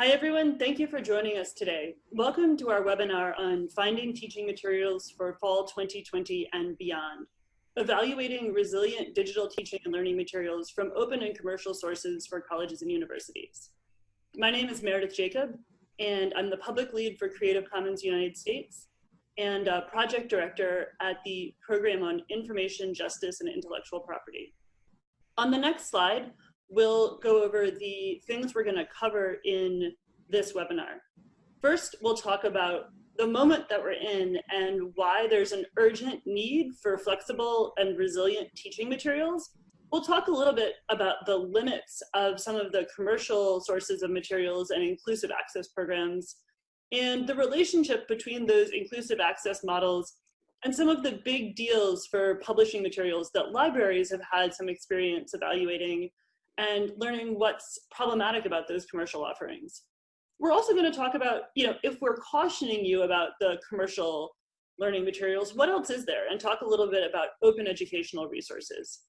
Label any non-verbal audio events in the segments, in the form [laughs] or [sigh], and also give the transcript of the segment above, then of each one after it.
Hi everyone, thank you for joining us today. Welcome to our webinar on finding teaching materials for fall 2020 and beyond, evaluating resilient digital teaching and learning materials from open and commercial sources for colleges and universities. My name is Meredith Jacob, and I'm the public lead for Creative Commons United States and project director at the Program on Information Justice and Intellectual Property. On the next slide, we'll go over the things we're gonna cover in this webinar. First, we'll talk about the moment that we're in and why there's an urgent need for flexible and resilient teaching materials. We'll talk a little bit about the limits of some of the commercial sources of materials and inclusive access programs and the relationship between those inclusive access models and some of the big deals for publishing materials that libraries have had some experience evaluating and learning what's problematic about those commercial offerings. We're also going to talk about, you know, if we're cautioning you about the commercial learning materials, what else is there? And talk a little bit about open educational resources.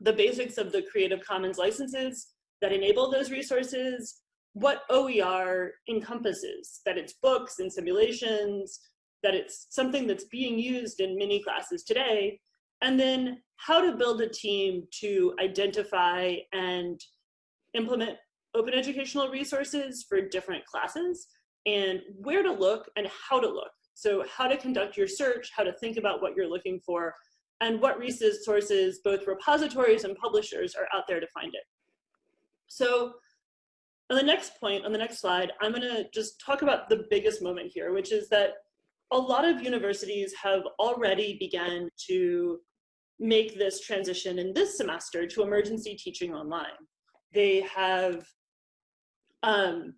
The basics of the Creative Commons licenses that enable those resources, what OER encompasses, that it's books and simulations, that it's something that's being used in many classes today, and then how to build a team to identify and implement open educational resources for different classes and where to look and how to look. So how to conduct your search, how to think about what you're looking for, and what resources, both repositories and publishers are out there to find it. So on the next point, on the next slide, I'm gonna just talk about the biggest moment here, which is that a lot of universities have already begun to make this transition in this semester to emergency teaching online. They have um,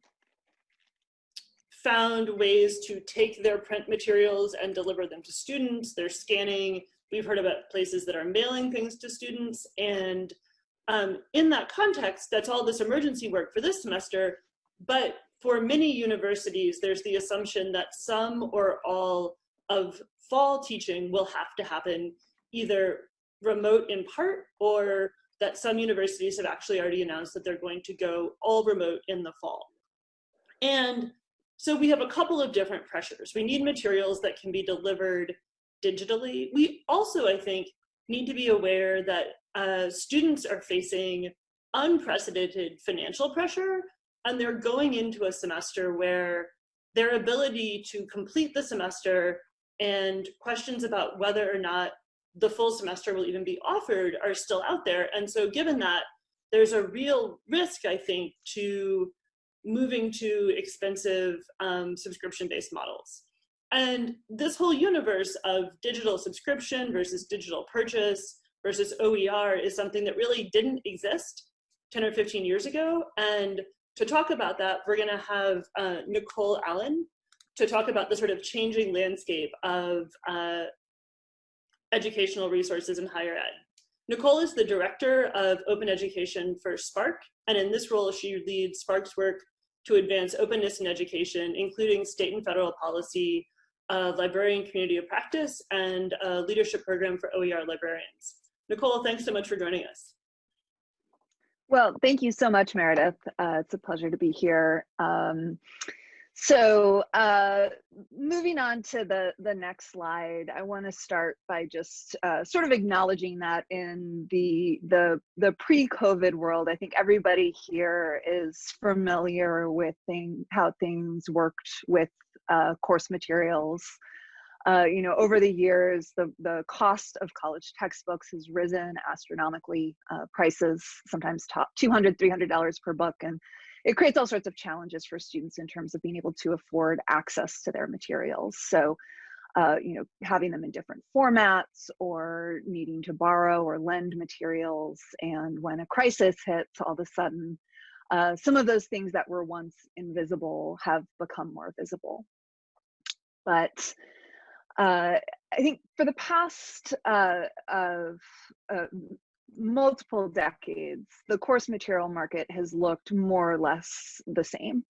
found ways to take their print materials and deliver them to students. They're scanning. We've heard about places that are mailing things to students. And um, in that context, that's all this emergency work for this semester. But for many universities, there's the assumption that some or all of fall teaching will have to happen either remote in part or that some universities have actually already announced that they're going to go all remote in the fall. And so we have a couple of different pressures. We need materials that can be delivered digitally. We also, I think, need to be aware that uh, students are facing unprecedented financial pressure and they're going into a semester where their ability to complete the semester and questions about whether or not the full semester will even be offered are still out there. And so given that, there's a real risk, I think, to moving to expensive um, subscription-based models. And this whole universe of digital subscription versus digital purchase versus OER is something that really didn't exist 10 or 15 years ago. And to talk about that, we're gonna have uh, Nicole Allen to talk about the sort of changing landscape of uh, educational resources in higher ed. Nicole is the director of open education for SPARC, and in this role, she leads SPARC's work to advance openness in education, including state and federal policy, uh, librarian community of practice, and a leadership program for OER librarians. Nicole, thanks so much for joining us. Well, thank you so much, Meredith. Uh, it's a pleasure to be here. Um, so uh, moving on to the, the next slide, I want to start by just uh, sort of acknowledging that in the, the, the pre-COVID world, I think everybody here is familiar with thing, how things worked with uh, course materials. Uh, you know, over the years, the, the cost of college textbooks has risen astronomically. Uh, prices sometimes top $200, $300 per book. And it creates all sorts of challenges for students in terms of being able to afford access to their materials. So, uh, you know, having them in different formats or needing to borrow or lend materials. And when a crisis hits, all of a sudden, uh, some of those things that were once invisible have become more visible. But uh, I think for the past uh, of uh, multiple decades, the course material market has looked more or less the same.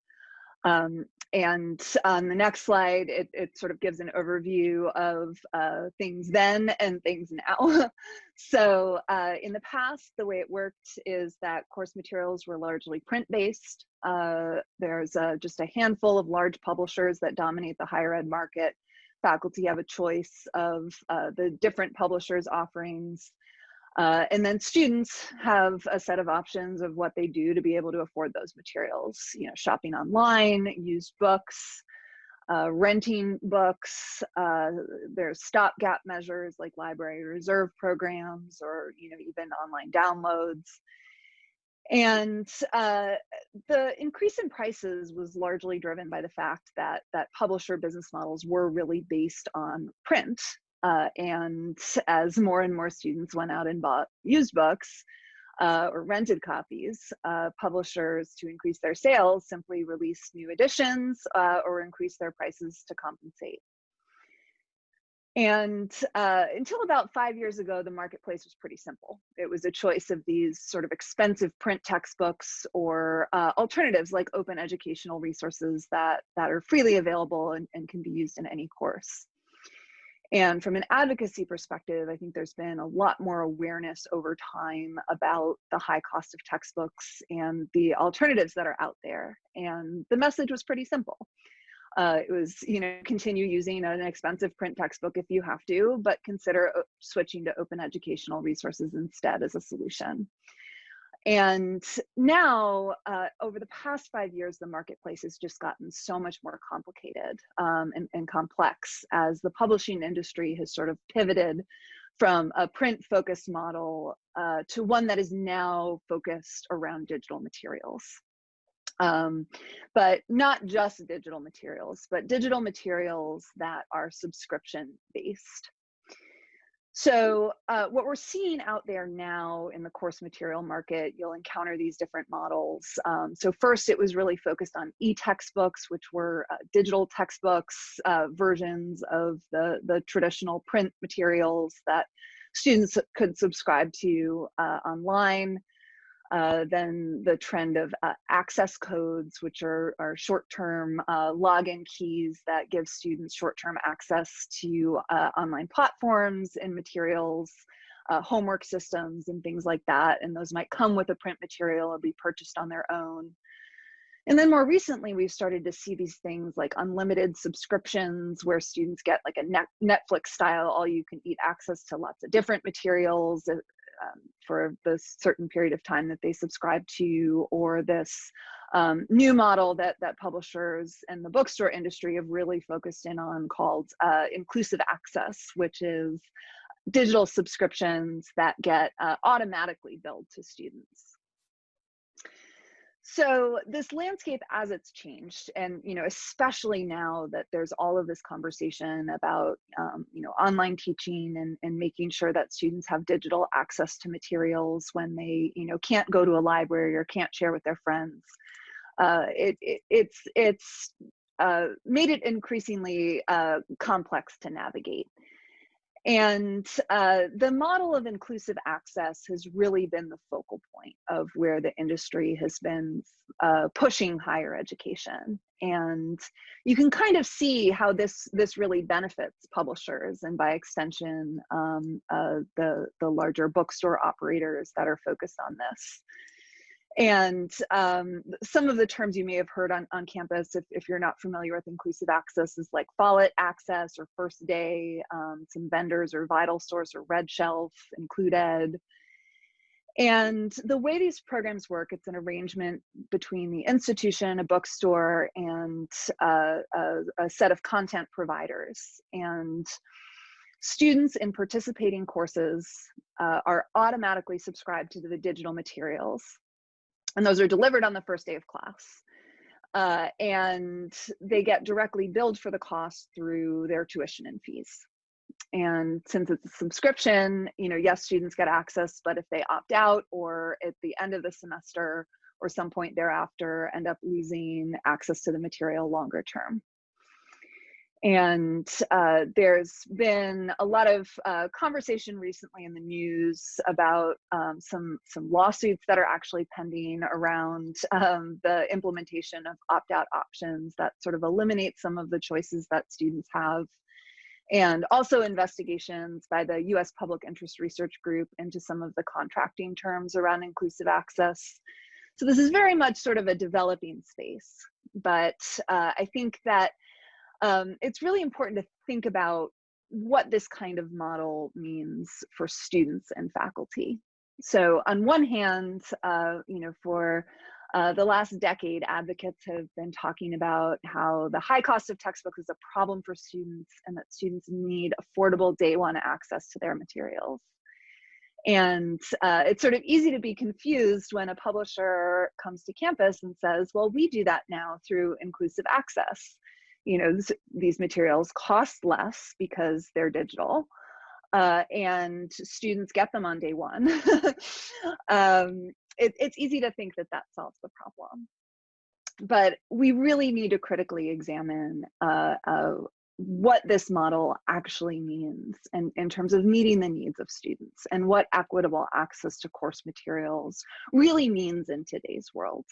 Um, and on the next slide, it, it sort of gives an overview of uh, things then and things now. [laughs] so uh, in the past, the way it worked is that course materials were largely print-based. Uh, there's uh, just a handful of large publishers that dominate the higher ed market. Faculty have a choice of uh, the different publishers' offerings. Uh, and then students have a set of options of what they do to be able to afford those materials. You know, shopping online, used books, uh, renting books. Uh, there's stopgap measures like library reserve programs or you know even online downloads. And uh, the increase in prices was largely driven by the fact that that publisher business models were really based on print. Uh, and [laughs] as more and more students went out and bought used books, uh, or rented copies, uh, publishers to increase their sales simply release new editions uh, or increase their prices to compensate. And uh, until about five years ago, the marketplace was pretty simple. It was a choice of these sort of expensive print textbooks or uh, alternatives like open educational resources that, that are freely available and, and can be used in any course. And from an advocacy perspective, I think there's been a lot more awareness over time about the high cost of textbooks and the alternatives that are out there. And the message was pretty simple. Uh, it was, you know, continue using an expensive print textbook if you have to, but consider uh, switching to open educational resources instead as a solution. And now, uh, over the past five years, the marketplace has just gotten so much more complicated um, and, and, complex as the publishing industry has sort of pivoted from a print focused model uh, to one that is now focused around digital materials. Um, but not just digital materials, but digital materials that are subscription based. So uh, what we're seeing out there now in the course material market, you'll encounter these different models. Um, so first it was really focused on e-textbooks, which were uh, digital textbooks, uh, versions of the, the traditional print materials that students could subscribe to uh, online. Uh, then the trend of uh, access codes, which are, are short-term uh, login keys that give students short-term access to uh, online platforms and materials, uh, homework systems and things like that. And those might come with a print material or be purchased on their own. And then more recently, we've started to see these things like unlimited subscriptions where students get like a Netflix style, all you can eat access to lots of different materials, um, for the certain period of time that they subscribe to, or this um, new model that that publishers and the bookstore industry have really focused in on called uh, inclusive access, which is digital subscriptions that get uh, automatically billed to students so this landscape as it's changed and you know especially now that there's all of this conversation about um, you know online teaching and, and making sure that students have digital access to materials when they you know can't go to a library or can't share with their friends uh, it, it, it's it's uh, made it increasingly uh, complex to navigate and uh, the model of inclusive access has really been the focal point of where the industry has been uh, pushing higher education. And you can kind of see how this, this really benefits publishers and by extension, um, uh, the, the larger bookstore operators that are focused on this. And um, some of the terms you may have heard on, on campus, if, if you're not familiar with inclusive access, is like Follett access or First Day, um, some vendors or VitalSource or RedShelf, Included. And the way these programs work, it's an arrangement between the institution, a bookstore, and uh, a, a set of content providers. And students in participating courses uh, are automatically subscribed to the digital materials and those are delivered on the first day of class. Uh, and they get directly billed for the cost through their tuition and fees. And since it's a subscription, you know, yes, students get access, but if they opt out or at the end of the semester or some point thereafter end up losing access to the material longer term. And uh, there's been a lot of uh, conversation recently in the news about um, some some lawsuits that are actually pending around um, the implementation of opt-out options that sort of eliminate some of the choices that students have. And also investigations by the US Public Interest Research Group into some of the contracting terms around inclusive access. So this is very much sort of a developing space, but uh, I think that um, it's really important to think about what this kind of model means for students and faculty. So on one hand, uh, you know, for uh, the last decade, advocates have been talking about how the high cost of textbooks is a problem for students and that students need affordable day one access to their materials. And uh, it's sort of easy to be confused when a publisher comes to campus and says, well, we do that now through inclusive access. You know, these materials cost less because they're digital. Uh, and students get them on day one. [laughs] um, it, it's easy to think that that solves the problem. But we really need to critically examine uh, uh, what this model actually means in, in terms of meeting the needs of students and what equitable access to course materials really means in today's world.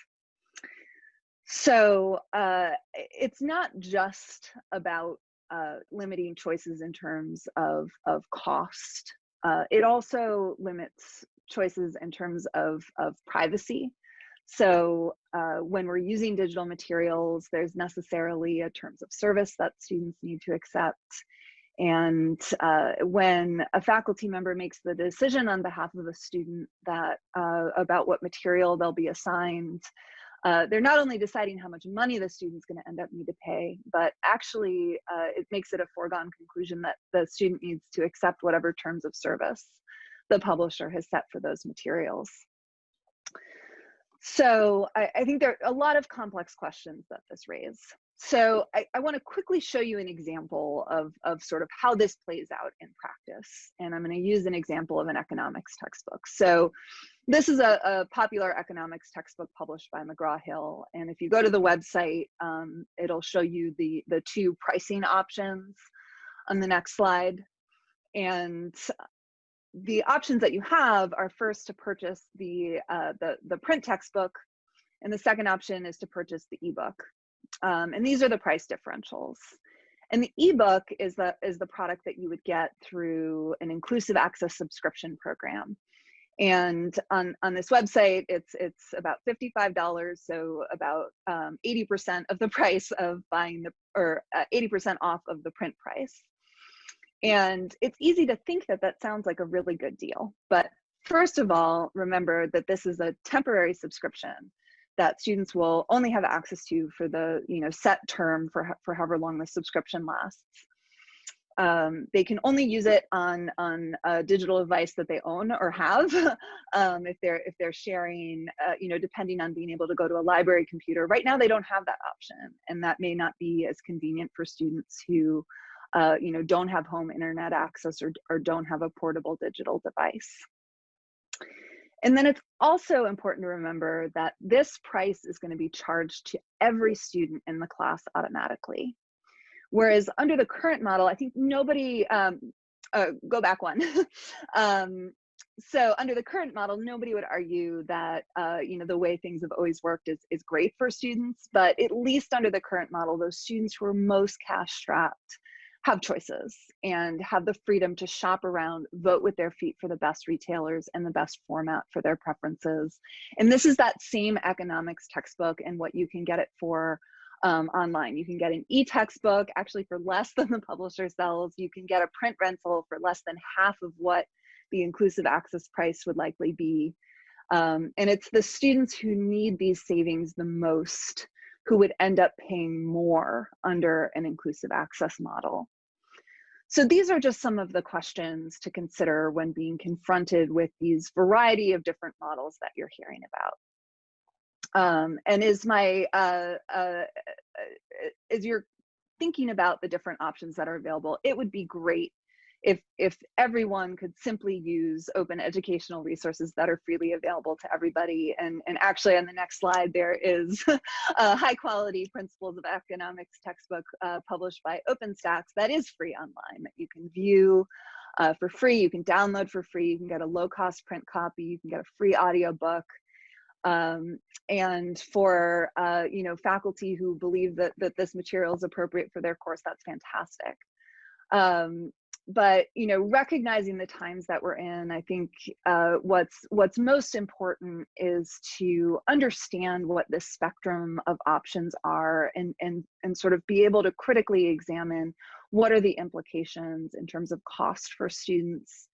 So uh, it's not just about uh, limiting choices in terms of, of cost. Uh, it also limits choices in terms of, of privacy. So uh, when we're using digital materials, there's necessarily a terms of service that students need to accept. And uh, when a faculty member makes the decision on behalf of a student that uh, about what material they'll be assigned, uh, they're not only deciding how much money the student's going to end up need to pay, but actually uh, it makes it a foregone conclusion that the student needs to accept whatever terms of service the publisher has set for those materials. So I, I think there are a lot of complex questions that this raises. So I, I want to quickly show you an example of, of sort of how this plays out in practice. And I'm going to use an example of an economics textbook. So this is a, a popular economics textbook published by McGraw-Hill. And if you go to the website, um, it'll show you the, the two pricing options on the next slide. And the options that you have are first to purchase the, uh, the, the print textbook, and the second option is to purchase the ebook. Um, and these are the price differentials. And the ebook is the, is the product that you would get through an inclusive access subscription program. And on, on this website, it's, it's about $55, so about 80% um, of the [laughs] price of buying the, or 80% uh, off of the print price. And it's easy to think that that sounds like a really good deal. But first of all, remember that this is a temporary subscription that students will only have access to for the you know set term for, for however long the subscription lasts. Um, they can only use it on on a digital device that they own or have [laughs] um, if they're if they're sharing uh, you know depending on being able to go to a library computer right now they don't have that option and that may not be as convenient for students who uh, you know, don't have home internet access or, or don't have a portable digital device. And then it's also important to remember that this price is going to be charged to every student in the class automatically. Whereas under the current model, I think nobody, um, uh, go back one. [laughs] um, so under the current model, nobody would argue that uh, you know the way things have always worked is is great for students. But at least under the current model, those students who are most cash strapped have choices and have the freedom to shop around, vote with their feet for the best retailers and the best format for their preferences. And this is that same economics textbook and what you can get it for um, online. You can get an e-textbook actually for less [laughs] than the publisher sells. You can get a print rental for less than half of what the inclusive access price would likely be. Um, and it's the students who need these savings the most who would end up paying more under an inclusive access model. So these are just some of the questions to consider when being confronted with these variety of different models that you're hearing about. Um, and is my, uh, uh, as you're thinking about the different options that are available, it would be great if if everyone could simply use open educational resources that are freely available to everybody and and actually on the next slide there is [laughs] a high quality principles of economics textbook uh, published by OpenStax that is free online that you can view uh, for free. You can download for free. You can get a low cost print copy. You can get a free audiobook. Um, and for uh, you know faculty who believe that that this material is appropriate for their course that's fantastic. Um, but you know, recognizing the times that we're in, I think uh, what's what's most important is to understand what this spectrum of options are, and and and sort of be able to critically examine what are the implications in terms of cost for students,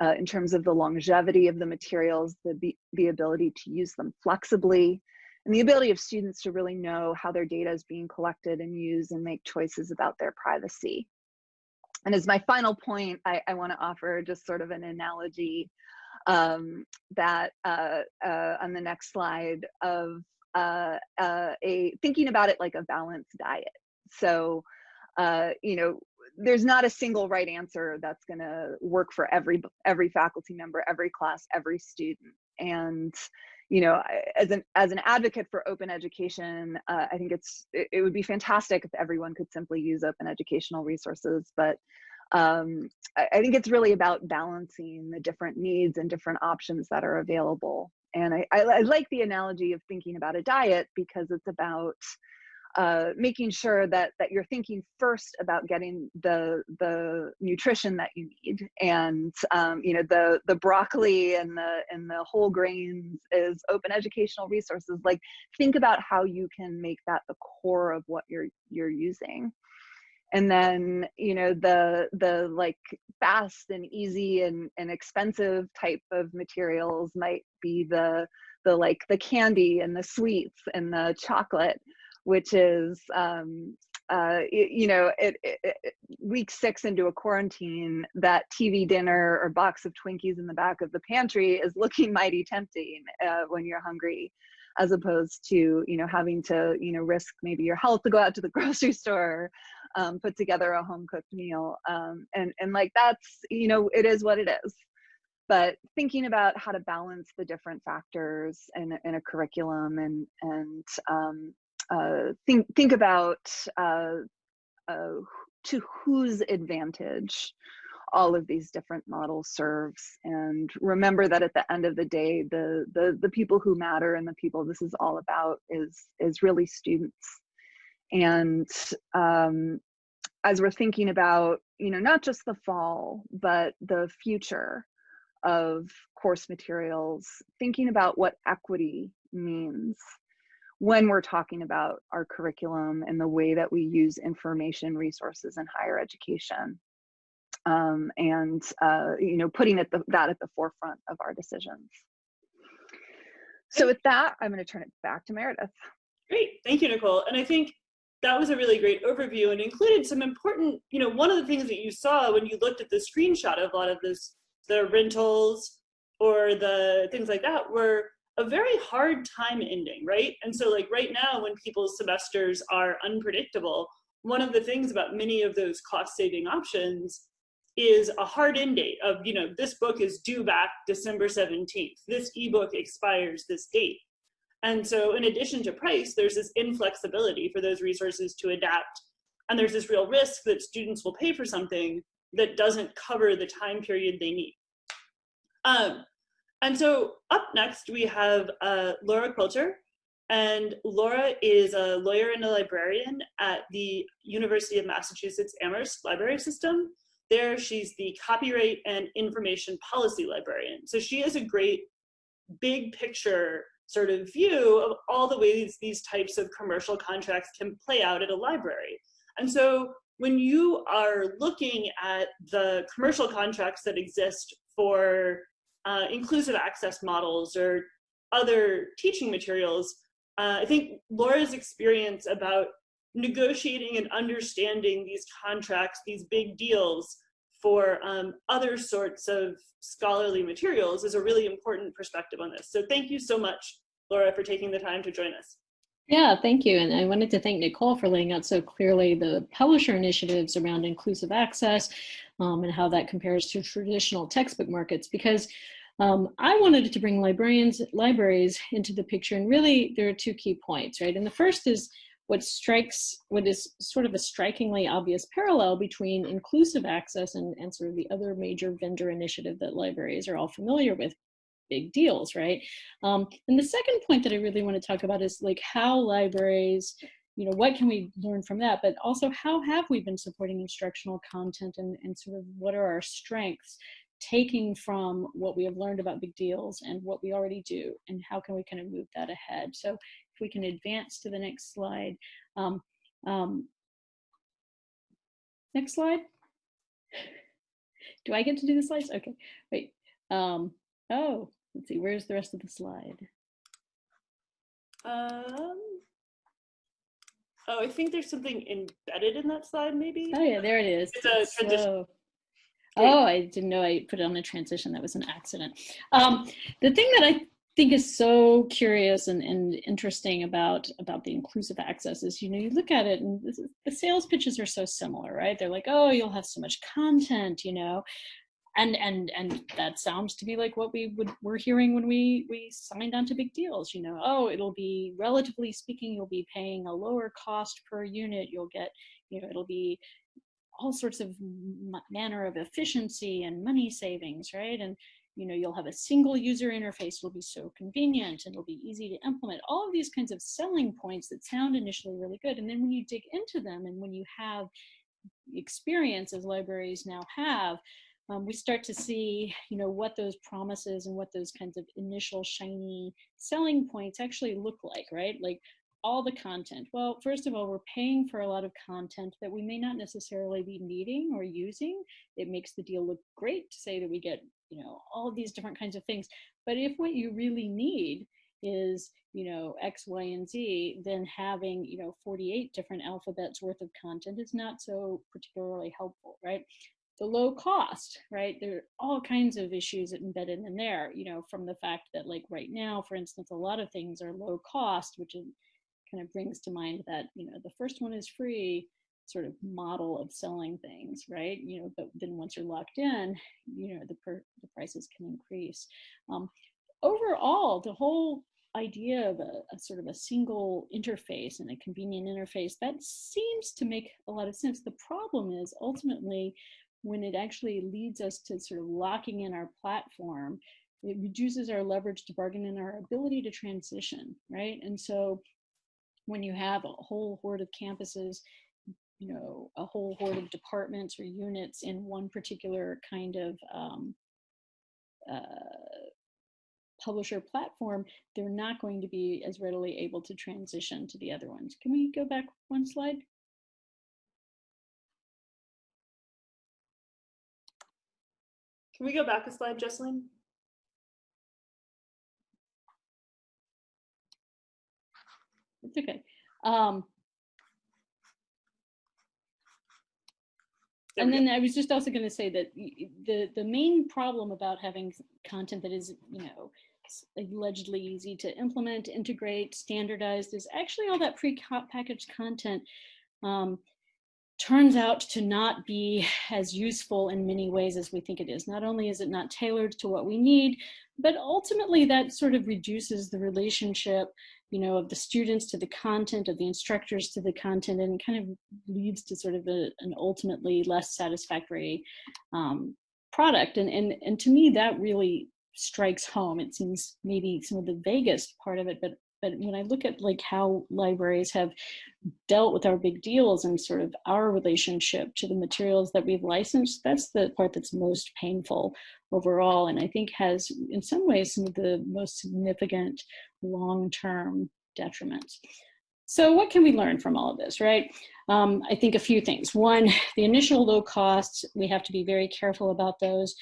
uh, in terms of the longevity of the materials, the the ability to use them flexibly, and the ability of students to really know how their data is being collected and used and make choices about their privacy. And as my final point, I, I want to offer just sort of an analogy um, that uh, uh, on the next slide of uh, uh a thinking about it like a balanced diet. So, uh, you know, there's not a single right answer that's going to work for every every faculty member, every class, every student. And you know, as an as an advocate for open education, uh, I think it's it, it, would be fantastic if everyone could simply use open educational resources. But um, I, I, think it's really about balancing the different needs and different options that are available. And I, I, I like the analogy of thinking about a diet because it's about uh, making sure that that you're thinking first about getting the the nutrition that you need, and um, you know the the broccoli and the and the whole grains is open educational resources. Like think about how you can make that the core of what you're you're using. And then you know the the like fast and easy and, and expensive type of materials might be the the like the candy and the sweets and the chocolate which is um, uh, you know, it, it, it, week six into a quarantine, that TV dinner or box of Twinkies in the back of the pantry is [laughs] looking mighty tempting uh, when you're hungry, as opposed to you know having to you know risk maybe your health to go out to the [laughs] grocery store, um, put together a home cooked meal, um, and and like that's you know it is what it is. But thinking about how to balance the different factors in, in a curriculum and and um, uh, think think about uh, uh, to whose advantage all of these different models serves. And remember that at the end of the day the the the people who matter and the people this is all about is is really students. And um, as we're thinking about you know not just the fall but the future of course materials thinking about what equity means when we're talking about our curriculum and the way that we use information resources in higher education um, and uh, you know putting it the, that at the forefront of our decisions. So with that i'm going to turn it back to meredith. Great thank you nicole and i think that was a really great overview and included some important you know one of the things that you saw when you looked at the screenshot of a lot of this the rentals or the things like that were a very hard time ending, right? And so like right now when people's semesters are unpredictable, one of the things about many of those cost saving options is a hard end date of, you know, this book is due back December 17th. This ebook expires this date. And so in addition to price, there's this inflexibility for those resources to adapt. And there's this real risk that students will pay for something that doesn't cover the time period they need. Um, and so up next, we have uh, Laura Quilter. And Laura is a lawyer and a librarian at the University of Massachusetts Amherst Library System. There, she's the copyright and information policy librarian. So she has a great big picture sort of view of all the ways these types of commercial contracts can play out at a library. And so when you are looking at the commercial contracts that exist for uh, inclusive access models or other teaching materials, uh, I think Laura's experience about negotiating and understanding these contracts, these big deals for um, other sorts of scholarly materials is a really important perspective on this. So thank you so much, Laura, for taking the time to join us. Yeah, thank you. And I wanted to thank Nicole for laying out so clearly the publisher initiatives around inclusive access um, and how that compares to traditional textbook markets because um, I wanted to bring librarians, libraries into the picture, and really there are two key points, right? And the first is what strikes, what is sort of a strikingly obvious parallel between inclusive access and, and sort of the other major vendor initiative that libraries are all familiar with, big deals, right? Um, and the second point that I really want to talk about is like how libraries you know, what can we learn from that? But also, how have we been supporting instructional content and, and sort of what are our strengths, taking from what we have learned about big deals and what we already do, and how can we kind of move that ahead? So if we can advance to the next slide. Um, um, next slide. Do I get to do the slides? Okay, wait. Um, oh, let's see, where's the rest of the slide? Um, oh, I think there's something embedded in that slide, maybe? Oh yeah, there it is. It's a transition. So- oh, I didn't know I put it on a transition. That was an accident. Um, the thing that I think is so curious and, and interesting about about the inclusive access is you know you look at it and this is, the sales pitches are so similar right they're like oh you'll have so much content you know and and and that sounds to be like what we would we're hearing when we we signed on to big deals you know oh it'll be relatively speaking you'll be paying a lower cost per unit you'll get you know it'll be all sorts of manner of efficiency and money savings right? And you know you'll have a single user interface it'll be so convenient and it'll be easy to implement. All of these kinds of selling points that sound initially really good and then when you dig into them and when you have experience as libraries now have um, we start to see you know what those promises and what those kinds of initial shiny selling points actually look like right? Like all the content. Well first of all we're paying for a lot of content that we may not necessarily be needing or using. It makes the deal look great to say that we get you know all these different kinds of things. But if what you really need is you know x y and z then having you know 48 different alphabets worth of content is not so particularly helpful right the low cost, right? There are all kinds of issues embedded in there, you know, from the fact that like right now, for instance, a lot of things are low cost, which is, kind of brings to mind that, you know, the first one is free sort of model of selling things, right? You know, but then once you're locked in, you know, the, per, the prices can increase. Um, overall, the whole idea of a, a, sort of a single interface and a convenient interface that seems to make a lot of sense the problem is ultimately when it actually leads us to sort of locking in our platform, it reduces our leverage to bargain and our ability to transition, right? And so when you have a whole horde of campuses, you know, a whole horde of departments or units in one particular kind of um, uh, publisher platform, they're not going to be as readily able to transition to the other ones. Can we go back one slide? Can we go back a slide, Jesselyn? It's okay. Um, and then I was just also going to say that the the main problem about having content that is you know allegedly easy to implement, integrate, standardized is actually all that pre-packaged content um, turns out to not be as useful in many ways as we think it is. Not only is it not tailored to what we need, but ultimately that sort of reduces the relationship you know, of the students to the content, of the instructors to the content, and kind of leads to sort of a, an ultimately less satisfactory um, product. And, and, and to me, that really strikes home. It seems maybe some of the vaguest part of it, but but when I look at like how libraries have dealt with our big deals and sort of our relationship to the materials that we've licensed, that's the part that's most painful overall. And I think has in some ways some of the most significant long-term detriments. So what can we learn from all of this, right? Um, I think a few things. One, the initial low costs, we have to be very careful about those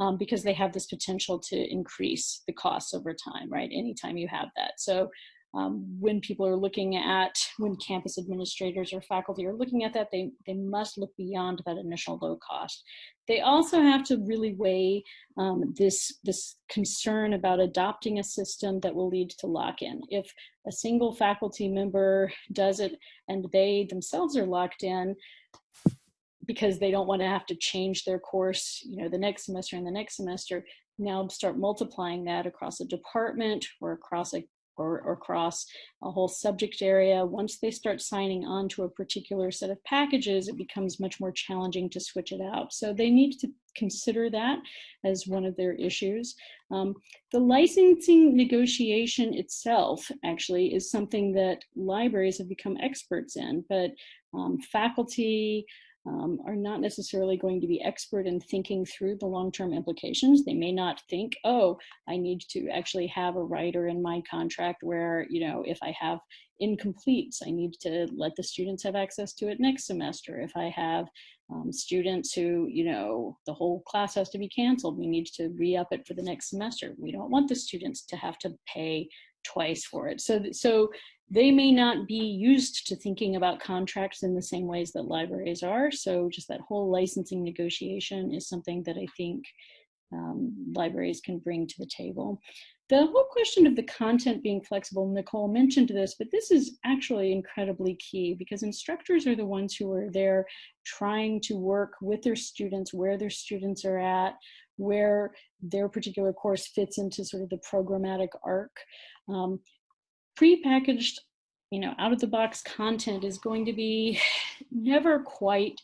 um, because they have this potential to increase the costs over time, right? Anytime you have that. So um, when people are looking at, when campus administrators or faculty are looking at that, they, they must look beyond that initial low cost. They also have to really weigh um, this, this concern about adopting a system that will lead to lock-in. If a single faculty member does it and they themselves are locked in, because they don't want to have to change their course, you know, the next semester and the next semester, now start multiplying that across a department or across a or, or across a whole subject area. Once they start signing on to a particular set of packages, it becomes much more challenging to switch it out. So they need to consider that as one of their issues. Um, the licensing negotiation itself actually is something that libraries have become experts in, but um, faculty, um, are not necessarily going to be expert in thinking through the long-term implications. They may not think, oh, I need to actually have a writer in my contract where, you know, if I have incompletes, I need to let the students have access to it next semester. If I have um, students who, you know, the whole class has to be canceled, we need to re-up it for the next semester. We don't want the students to have to pay twice for it. So, so they may not be used to thinking about contracts in the same ways that libraries are. So just that whole licensing negotiation is something that I think um, libraries can bring to the table. The whole question of the content being flexible, Nicole mentioned this, but this is actually incredibly key because instructors are the ones who are there trying to work with their students, where their students are at, where their particular course fits into sort of the programmatic arc. Um, prepackaged, you know, out of the box content is going to be [sighs] never quite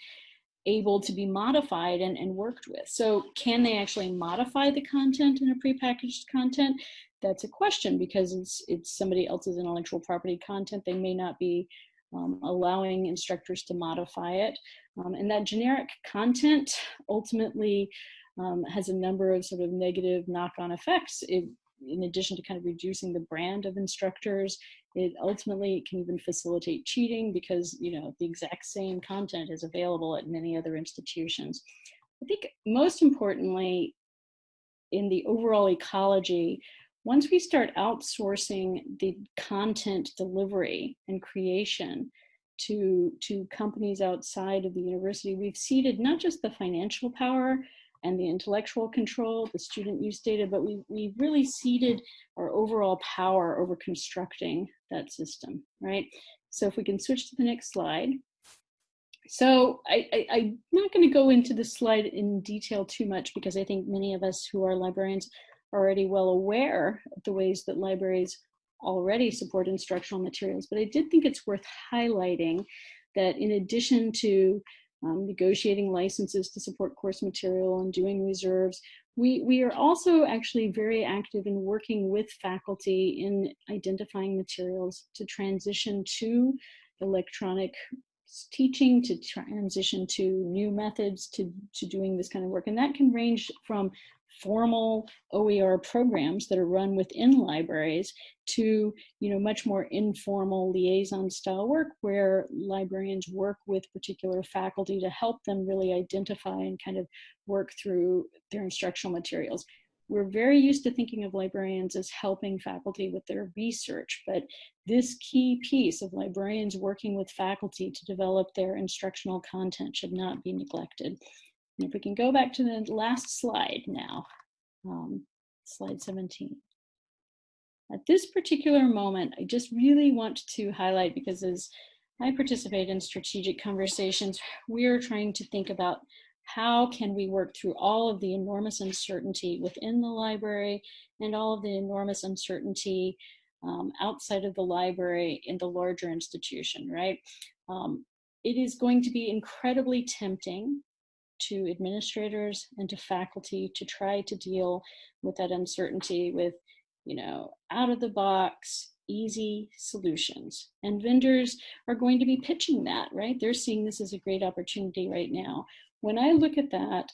able to be modified and, and worked with. So can they actually modify the content in a prepackaged content? That's a question because it's, it's somebody else's intellectual property content. They may not be um, allowing instructors to modify it. Um, and that generic content ultimately um, has a number of sort of negative knock-on effects. It in addition to kind of reducing the brand of instructors, it ultimately can even facilitate cheating because, you know, the exact same content is available at many other institutions. I think most importantly, in the overall ecology, once we start outsourcing the content delivery and creation to, to companies outside of the university, we've ceded not just the financial power, and the intellectual control, the student use data, but we, we really ceded our overall power over constructing that system, right? So if we can switch to the next slide. So I, I, am not going to go into this slide in detail too much because I think many of us who are librarians are already well aware of the ways that libraries already support instructional materials. But I did think it's worth highlighting that in addition to um, negotiating licenses to support course material and doing reserves. We, we are also actually very active in working with faculty in identifying materials to transition to electronic teaching, to transition to new methods to, to doing this kind of work. And that can range from formal OER programs that are run within libraries to you know much more informal liaison style work where librarians work with particular faculty to help them really identify and kind of work through their instructional materials. We're very used to thinking of librarians as helping faculty with their research, but this key piece of librarians working with faculty to develop their instructional content should not be neglected. And if we can go back to the last slide now, um, slide 17. At this particular moment, I just really want to highlight because as I participate in strategic conversations, we are trying to think about how can we work through all of the enormous uncertainty within the library and all of the enormous uncertainty um, outside of the library in the larger institution, right? Um, it is going to be incredibly tempting to administrators and to faculty to try to deal with that uncertainty with, you know, out of the box, easy solutions. And vendors are going to be pitching that, right? They're seeing this as a great opportunity right now. When I look at that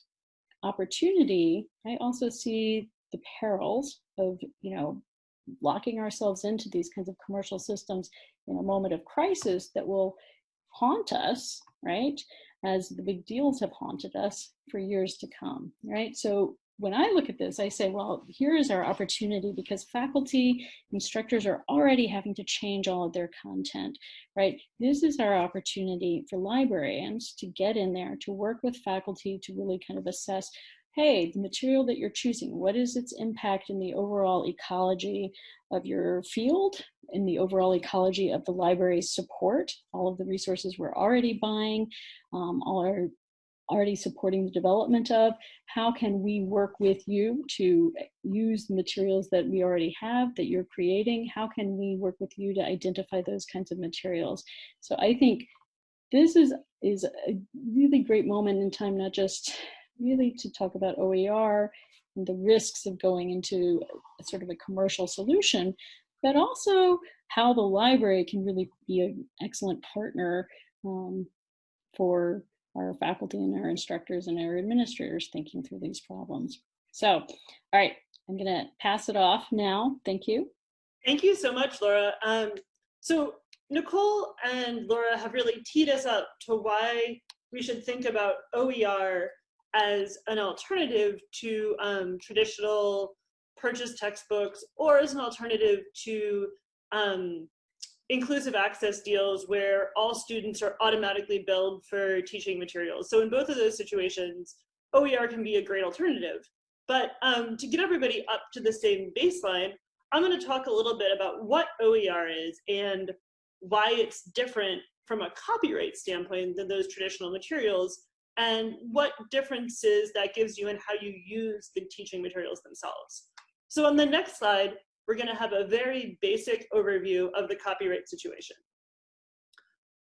opportunity, I also see the perils of, you know, locking ourselves into these kinds of commercial systems in a moment of crisis that will haunt us, right? As the big deals have haunted us for years to come, right? So when I look at this, I say, well, here is our opportunity because faculty, instructors are already having to change all of their content, right? This is our opportunity for librarians to get in there, to work with faculty to really kind of assess, hey, the material that you're choosing, what is its impact in the overall ecology of your field, in the overall ecology of the library's support, all of the resources we're already buying, um, all are already supporting the development of, how can we work with you to use materials that we already have that you're creating, how can we work with you to identify those kinds of materials. So I think this is, is a really great moment in time, not just really to talk about OER the risks of going into a, sort of a commercial solution, but also how the library can really be an excellent partner um, for our faculty and our instructors and our administrators thinking through these problems. So, all right, I'm gonna pass it off now. Thank you. Thank you so much, Laura. Um, so Nicole and Laura have really teed us up to why we should think about OER as an alternative to um, traditional purchase textbooks or as an alternative to um, inclusive access deals where all students are automatically billed for teaching materials. So in both of those situations, OER can be a great alternative. But um, to get everybody up to the same baseline, I'm going to talk a little bit about what OER is and why it's different from a copyright standpoint than those traditional materials and what differences that gives you in how you use the teaching materials themselves. So on the next slide, we're gonna have a very basic overview of the copyright situation.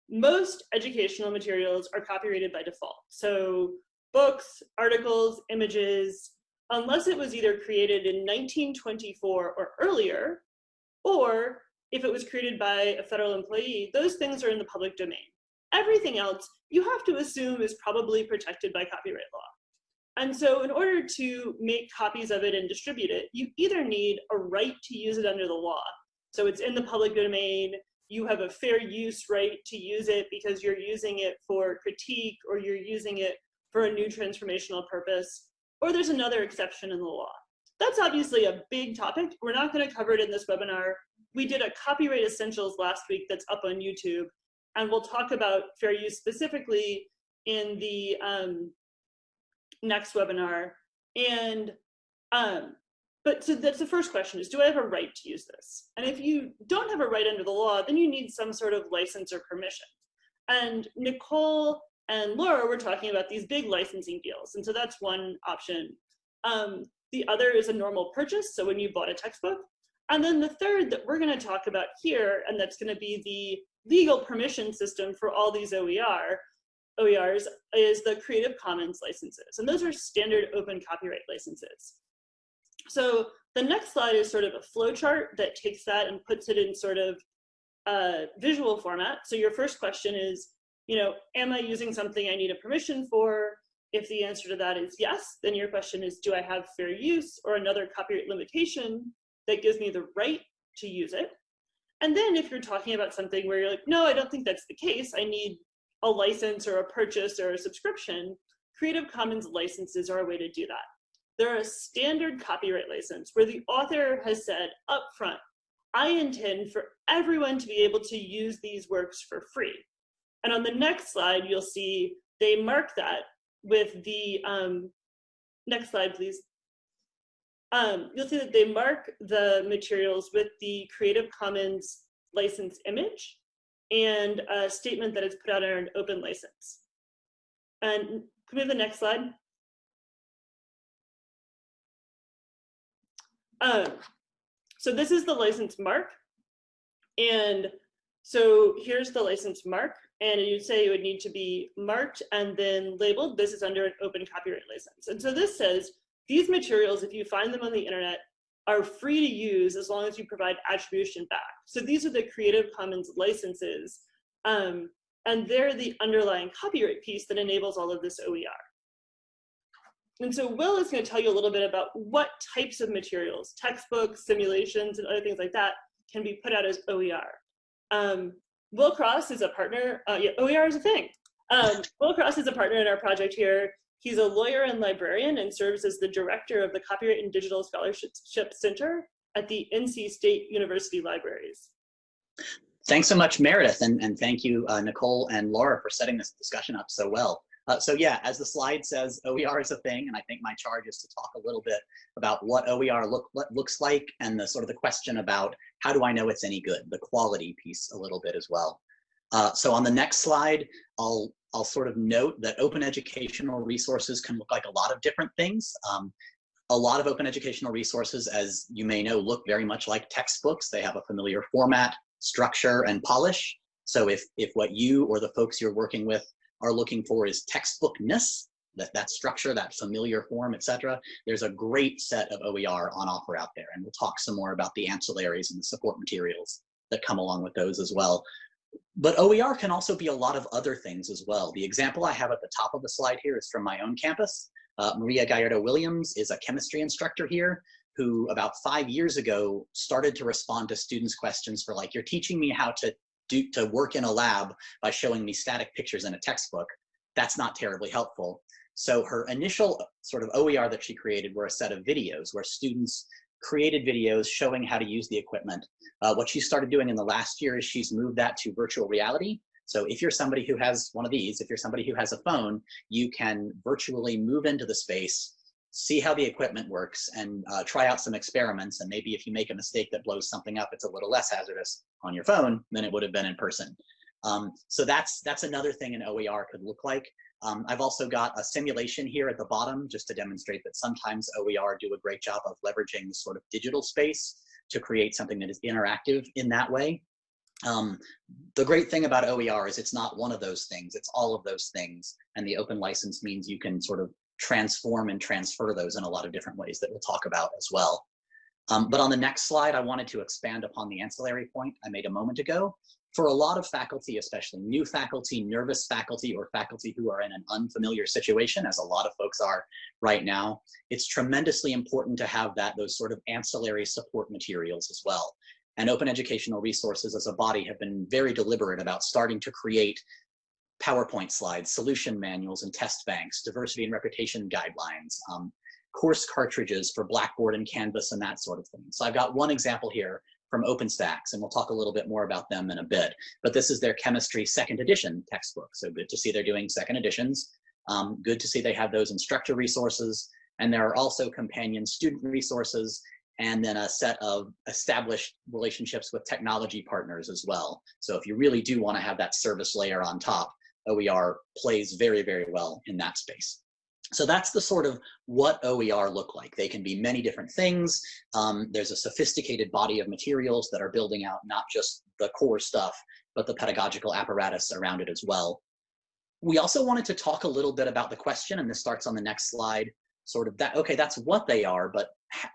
Most educational materials are copyrighted by default. So books, articles, images, unless it was either created in 1924 or earlier, or if it was created by a federal employee, those things are in the public domain. Everything else you have to assume is probably protected by copyright law. And so in order to make copies of it and distribute it, you either need a right to use it under the law. So it's in the public domain, you have a fair use right to use it because you're using it for critique or you're using it for a new transformational purpose, or there's another exception in the law. That's obviously a big topic. We're not gonna cover it in this webinar. We did a copyright essentials last week that's up on YouTube and we'll talk about fair use specifically in the um, next webinar. And, um, but so that's the first question is, do I have a right to use this? And if you don't have a right under the law, then you need some sort of license or permission. And Nicole and Laura were talking about these big licensing deals. And so that's one option. Um, the other is a normal purchase. So when you bought a textbook. And then the third that we're gonna talk about here, and that's gonna be the legal permission system for all these OER, OERs is the Creative Commons licenses. And those are standard open copyright licenses. So the next slide is sort of a flow chart that takes that and puts it in sort of a visual format. So your first question is, you know, am I using something I need a permission for? If the answer to that is yes, then your question is, do I have fair use or another copyright limitation that gives me the right to use it? And then if you're talking about something where you're like, no, I don't think that's the case, I need a license or a purchase or a subscription, Creative Commons licenses are a way to do that. They're a standard copyright license where the author has said upfront, I intend for everyone to be able to use these works for free. And on the next slide, you'll see they mark that with the, um, next slide, please um, you'll see that they mark the materials with the Creative Commons license image and a statement that it's put out under an open license. And can we have the next slide? Um, so this is the license mark. And so here's the license mark. And you'd say it would need to be marked and then labeled. This is under an open copyright license. And so this says these materials, if you find them on the internet, are free to use as long as you provide attribution back. So these are the Creative Commons licenses, um, and they're the underlying copyright piece that enables all of this OER. And so Will is going to tell you a little bit about what types of materials, textbooks, simulations, and other things like that can be put out as OER. Um, Will Cross is a partner, uh, yeah, OER is a thing. Um, Will Cross is a partner in our project here. He's a lawyer and librarian and serves as the director of the Copyright and Digital Scholarship Center at the NC State University Libraries. Thanks so much, Meredith, and, and thank you, uh, Nicole and Laura, for setting this discussion up so well. Uh, so yeah, as the slide says, OER is a thing, and I think my charge is to talk a little bit about what OER look, what looks like and the sort of the question about how do I know it's any good, the quality piece a little bit as well. Uh, so on the next slide, I'll I'll sort of note that open educational resources can look like a lot of different things. Um, a lot of open educational resources, as you may know, look very much like textbooks. They have a familiar format, structure, and polish. So if, if what you or the folks you're working with are looking for is textbookness, that, that structure, that familiar form, etc. There's a great set of OER on offer out there. And we'll talk some more about the ancillaries and the support materials that come along with those as well. But OER can also be a lot of other things as well. The example I have at the top of the slide here is from my own campus. Uh, Maria Gallardo Williams is a chemistry instructor here who about five years ago started to respond to students' questions for like, you're teaching me how to do to work in a lab by showing me static pictures in a textbook. That's not terribly helpful. So her initial sort of OER that she created were a set of videos where students created videos showing how to use the equipment. Uh, what she started doing in the last year is she's moved that to virtual reality. So if you're somebody who has one of these, if you're somebody who has a phone, you can virtually move into the space, see how the equipment works and uh, try out some experiments. And maybe if you make a mistake that blows something up, it's a little less hazardous on your phone than it would have been in person. Um, so that's, that's another thing an OER could look like. Um, I've also got a simulation here at the bottom just to demonstrate that sometimes OER do a great job of leveraging the sort of digital space to create something that is interactive in that way. Um, the great thing about OER is it's not one of those things, it's all of those things. And the open license means you can sort of transform and transfer those in a lot of different ways that we'll talk about as well. Um, but on the next slide, I wanted to expand upon the ancillary point I made a moment ago. For a lot of faculty, especially new faculty, nervous faculty, or faculty who are in an unfamiliar situation, as a lot of folks are right now, it's tremendously important to have that those sort of ancillary support materials as well. And open educational resources as a body have been very deliberate about starting to create PowerPoint slides, solution manuals and test banks, diversity and reputation guidelines, um, course cartridges for Blackboard and Canvas and that sort of thing. So I've got one example here from OpenStax, and we'll talk a little bit more about them in a bit. But this is their chemistry second edition textbook. So good to see they're doing second editions. Um, good to see they have those instructor resources. And there are also companion student resources and then a set of established relationships with technology partners as well. So if you really do want to have that service layer on top, OER plays very, very well in that space. So that's the sort of what OER look like. They can be many different things. Um, there's a sophisticated body of materials that are building out not just the core stuff, but the pedagogical apparatus around it as well. We also wanted to talk a little bit about the question, and this starts on the next slide, sort of that, okay, that's what they are, but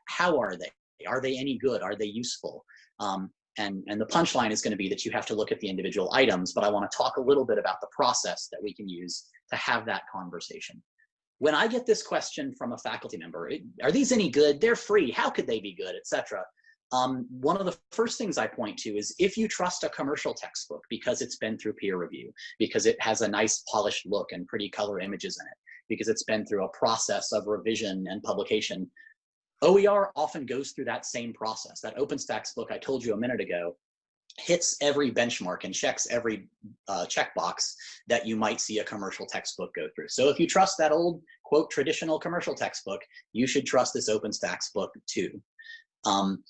how are they? Are they any good? Are they useful? Um, and, and the punchline is going to be that you have to look at the individual items, but I want to talk a little bit about the process that we can use to have that conversation. When I get this question from a faculty member, are these any good? They're free. How could they be good, etc. Um, one of the first things I point to is if you trust a commercial textbook because it's been through peer review, because it has a nice polished look and pretty color images in it, because it's been through a process of revision and publication, OER often goes through that same process. That OpenStax book I told you a minute ago hits every benchmark and checks every uh, checkbox that you might see a commercial textbook go through. So if you trust that old, quote, traditional commercial textbook, you should trust this OpenStax book too. Um,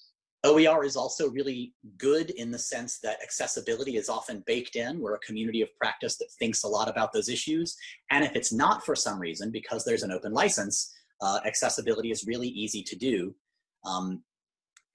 OER is also really good in the sense that accessibility is often baked in. We're a community of practice that thinks a lot about those issues. And if it's not for some reason, because there's an open license, uh, accessibility is really easy to do. Um,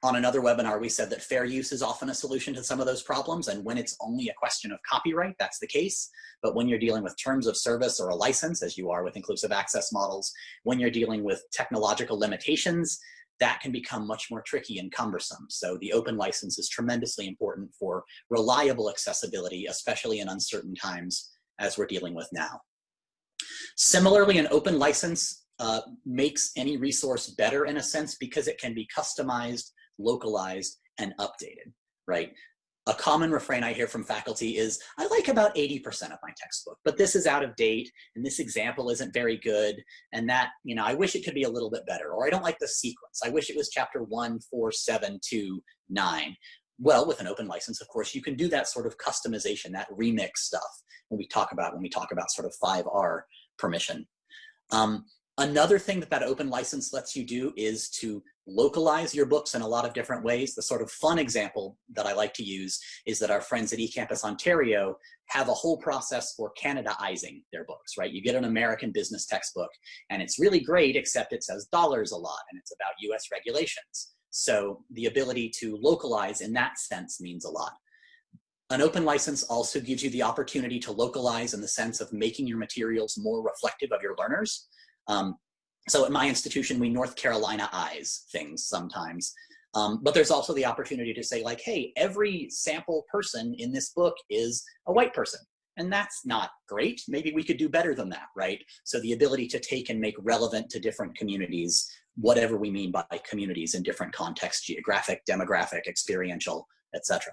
on another webinar, we said that fair use is often a solution to some of those problems. And when it's only a question of copyright, that's the case. But when you're dealing with terms of service or a license, as you are with inclusive access models, when you're dealing with technological limitations, that can become much more tricky and cumbersome. So the open license is tremendously important for reliable accessibility, especially in uncertain times as we're dealing with now. Similarly, an open license uh, makes any resource better in a sense because it can be customized, localized, and updated, right? A common refrain I hear from faculty is, I like about 80% of my textbook, but this is out of date, and this example isn't very good, and that, you know, I wish it could be a little bit better, or I don't like the sequence. I wish it was chapter one, four, seven, two, nine. Well, with an open license, of course, you can do that sort of customization, that remix stuff when we talk about, when we talk about sort of 5R permission. Um, Another thing that that open license lets you do is to localize your books in a lot of different ways. The sort of fun example that I like to use is that our friends at eCampus Ontario have a whole process for Canadaizing their books, right? You get an American business textbook and it's really great, except it says dollars a lot and it's about US regulations. So the ability to localize in that sense means a lot. An open license also gives you the opportunity to localize in the sense of making your materials more reflective of your learners. Um, so at my institution, we North Carolina eyes things sometimes. Um, but there's also the opportunity to say like, hey, every sample person in this book is a white person. And that's not great. Maybe we could do better than that, right? So the ability to take and make relevant to different communities, whatever we mean by communities in different contexts, geographic, demographic, experiential, etc.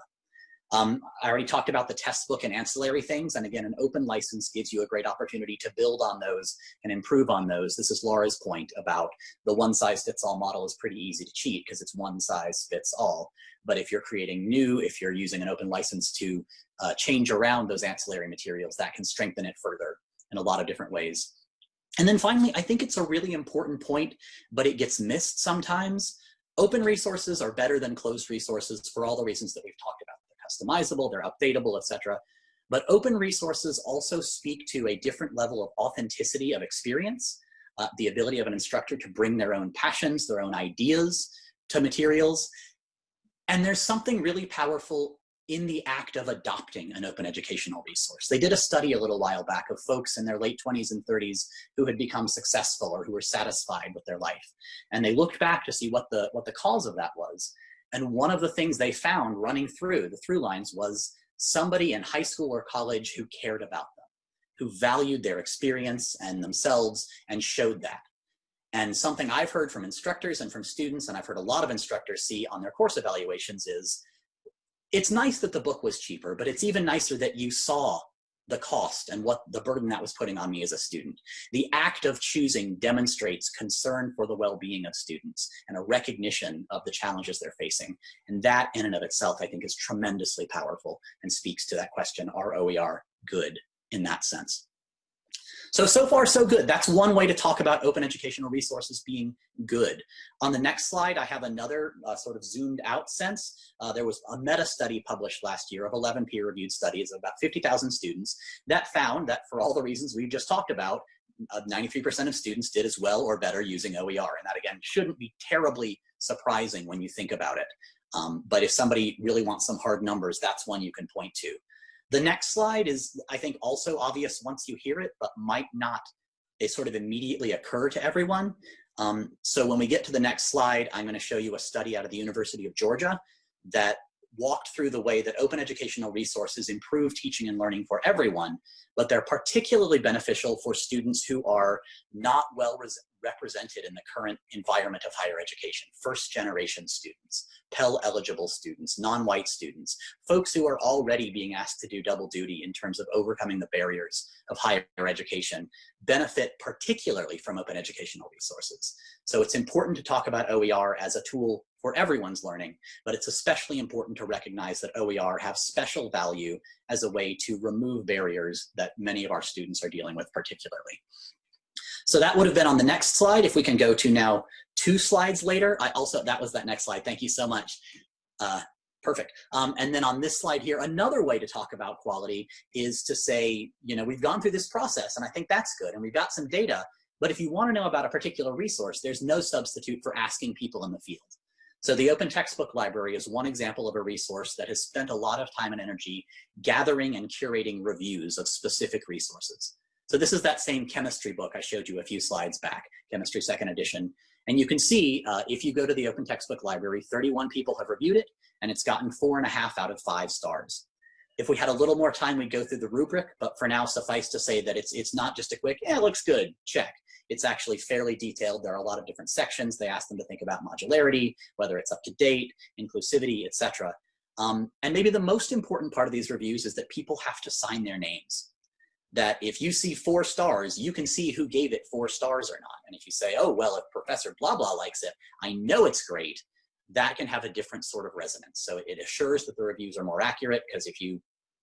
Um, I already talked about the test book and ancillary things. And again, an open license gives you a great opportunity to build on those and improve on those. This is Laura's point about the one size fits all model is pretty easy to cheat because it's one size fits all. But if you're creating new, if you're using an open license to uh, change around those ancillary materials, that can strengthen it further in a lot of different ways. And then finally, I think it's a really important point, but it gets missed sometimes. Open resources are better than closed resources for all the reasons that we've talked about customizable, they're updatable, etc. But open resources also speak to a different level of authenticity of experience, uh, the ability of an instructor to bring their own passions, their own ideas to materials. And there's something really powerful in the act of adopting an open educational resource. They did a study a little while back of folks in their late 20s and 30s who had become successful or who were satisfied with their life. And they looked back to see what the, what the cause of that was. And one of the things they found running through the through lines was somebody in high school or college who cared about them, who valued their experience and themselves and showed that. And something I've heard from instructors and from students, and I've heard a lot of instructors see on their course evaluations is, it's nice that the book was cheaper, but it's even nicer that you saw the cost and what the burden that was putting on me as a student. The act of choosing demonstrates concern for the well-being of students and a recognition of the challenges they're facing. And that in and of itself, I think is tremendously powerful and speaks to that question, are OER good in that sense? So, so far so good. That's one way to talk about open educational resources being good. On the next slide, I have another uh, sort of zoomed out sense. Uh, there was a meta study published last year of 11 peer reviewed studies of about 50,000 students that found that for all the reasons we've just talked about, 93% uh, of students did as well or better using OER. And that again, shouldn't be terribly surprising when you think about it. Um, but if somebody really wants some hard numbers, that's one you can point to. The next slide is, I think, also obvious once you hear it, but might not it sort of immediately occur to everyone. Um, so when we get to the next slide, I'm going to show you a study out of the University of Georgia that walked through the way that open educational resources improve teaching and learning for everyone, but they're particularly beneficial for students who are not well represented in the current environment of higher education, first generation students, Pell eligible students, non-white students, folks who are already being asked to do double duty in terms of overcoming the barriers of higher education benefit particularly from open educational resources. So it's important to talk about OER as a tool for everyone's learning, but it's especially important to recognize that OER have special value as a way to remove barriers that many of our students are dealing with particularly. So that would have been on the next slide. If we can go to now two slides later, I also, that was that next slide. Thank you so much. Uh, perfect. Um, and then on this slide here, another way to talk about quality is to say, you know, we've gone through this process and I think that's good and we've got some data, but if you want to know about a particular resource, there's no substitute for asking people in the field. So the Open Textbook Library is one example of a resource that has spent a lot of time and energy gathering and curating reviews of specific resources. So this is that same chemistry book I showed you a few slides back, chemistry second edition. And you can see uh, if you go to the Open Textbook Library, 31 people have reviewed it and it's gotten four and a half out of five stars. If we had a little more time, we'd go through the rubric, but for now, suffice to say that it's, it's not just a quick, yeah, it looks good, check. It's actually fairly detailed. There are a lot of different sections. They ask them to think about modularity, whether it's up to date, inclusivity, etc. Um, and maybe the most important part of these reviews is that people have to sign their names that if you see four stars, you can see who gave it four stars or not. And if you say, oh, well, if Professor blah, blah likes it, I know it's great, that can have a different sort of resonance. So it assures that the reviews are more accurate because if you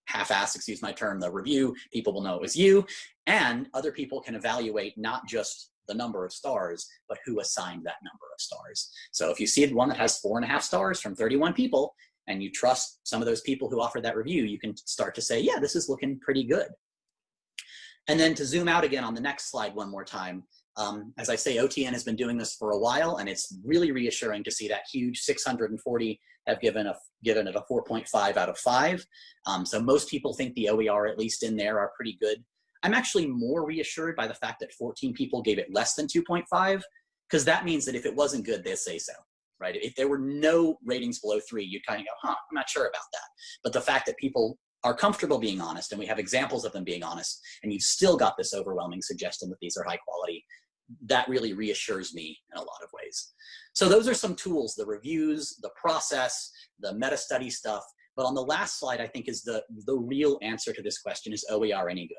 half-ass, excuse my term, the review, people will know it was you. And other people can evaluate not just the number of stars, but who assigned that number of stars. So if you see one that has four and a half stars from 31 people, and you trust some of those people who offered that review, you can start to say, yeah, this is looking pretty good. And then to zoom out again on the next slide one more time, Um, as I say, OTN has been doing this for a while, and it's really reassuring to see that huge 640 have given a given it a 4.5 out of 5. Um, so most people think the OER, at least in there, are pretty good. I'm actually more reassured by the fact that 14 people gave it less than 2.5, because that means that if it wasn't good, they'd say so, right? If there were no ratings below three, you'd kind of go, huh, I'm not sure about that. But the fact that people are comfortable being honest, and we have examples of them being honest, and you've still got this overwhelming suggestion that these are high quality, that really reassures me in a lot of ways. So those are some tools, the reviews, the process, the meta study stuff. But on the last slide, I think is the, the real answer to this question is OER any good?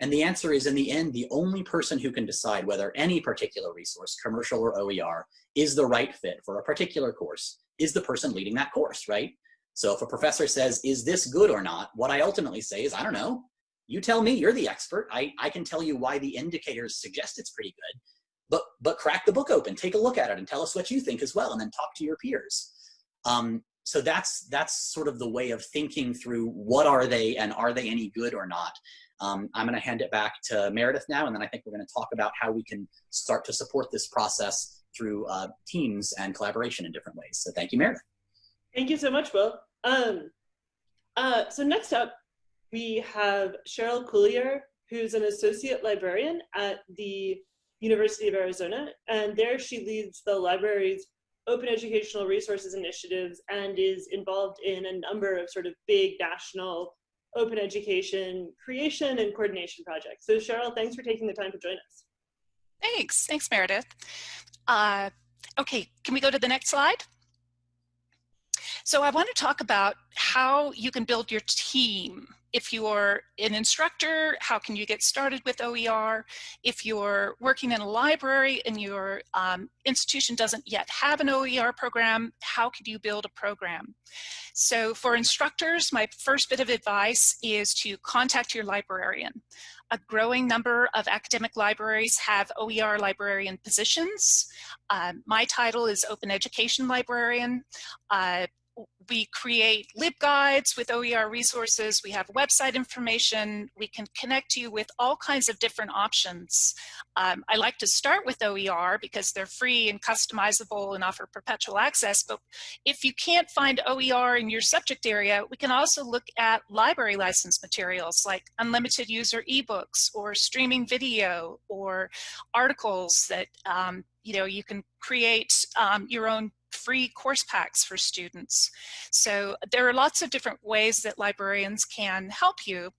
And the answer is in the end, the only person who can decide whether any particular resource, commercial or OER, is the right fit for a particular course is the person leading that course, right? So if a professor says, is this good or not? What I ultimately say is, I don't know. You tell me, you're the expert. I, I can tell you why the indicators suggest it's pretty good, but, but crack the book open, take a look at it and tell us what you think as well, and then talk to your peers. Um, so that's, that's sort of the way of thinking through what are they and are they any good or not. Um, I'm gonna hand it back to Meredith now, and then I think we're gonna talk about how we can start to support this process through uh, teams and collaboration in different ways. So thank you, Meredith. Thank you so much, Will. Um, uh, so next up, we have Cheryl Cuillier, who's an associate librarian at the University of Arizona. And there she leads the library's open educational resources initiatives and is involved in a number of sort of big national open education creation and coordination projects. So Cheryl, thanks for taking the time to join us. Thanks, thanks Meredith. Uh, okay, can we go to the next slide? So I want to talk about how you can build your team. If you're an instructor, how can you get started with OER? If you're working in a library and your um, institution doesn't yet have an OER program, how could you build a program? So for instructors, my first bit of advice is to contact your librarian. A growing number of academic libraries have OER librarian positions. Uh, my title is Open Education Librarian. Uh, we create LibGuides with OER resources. We have website information. We can connect you with all kinds of different options. Um, I like to start with OER because they're free and customizable and offer perpetual access. But if you can't find OER in your subject area, we can also look at library license materials like unlimited user ebooks or streaming video or articles that um, you know you can create um, your own free course packs for students. So there are lots of different ways that librarians can help you.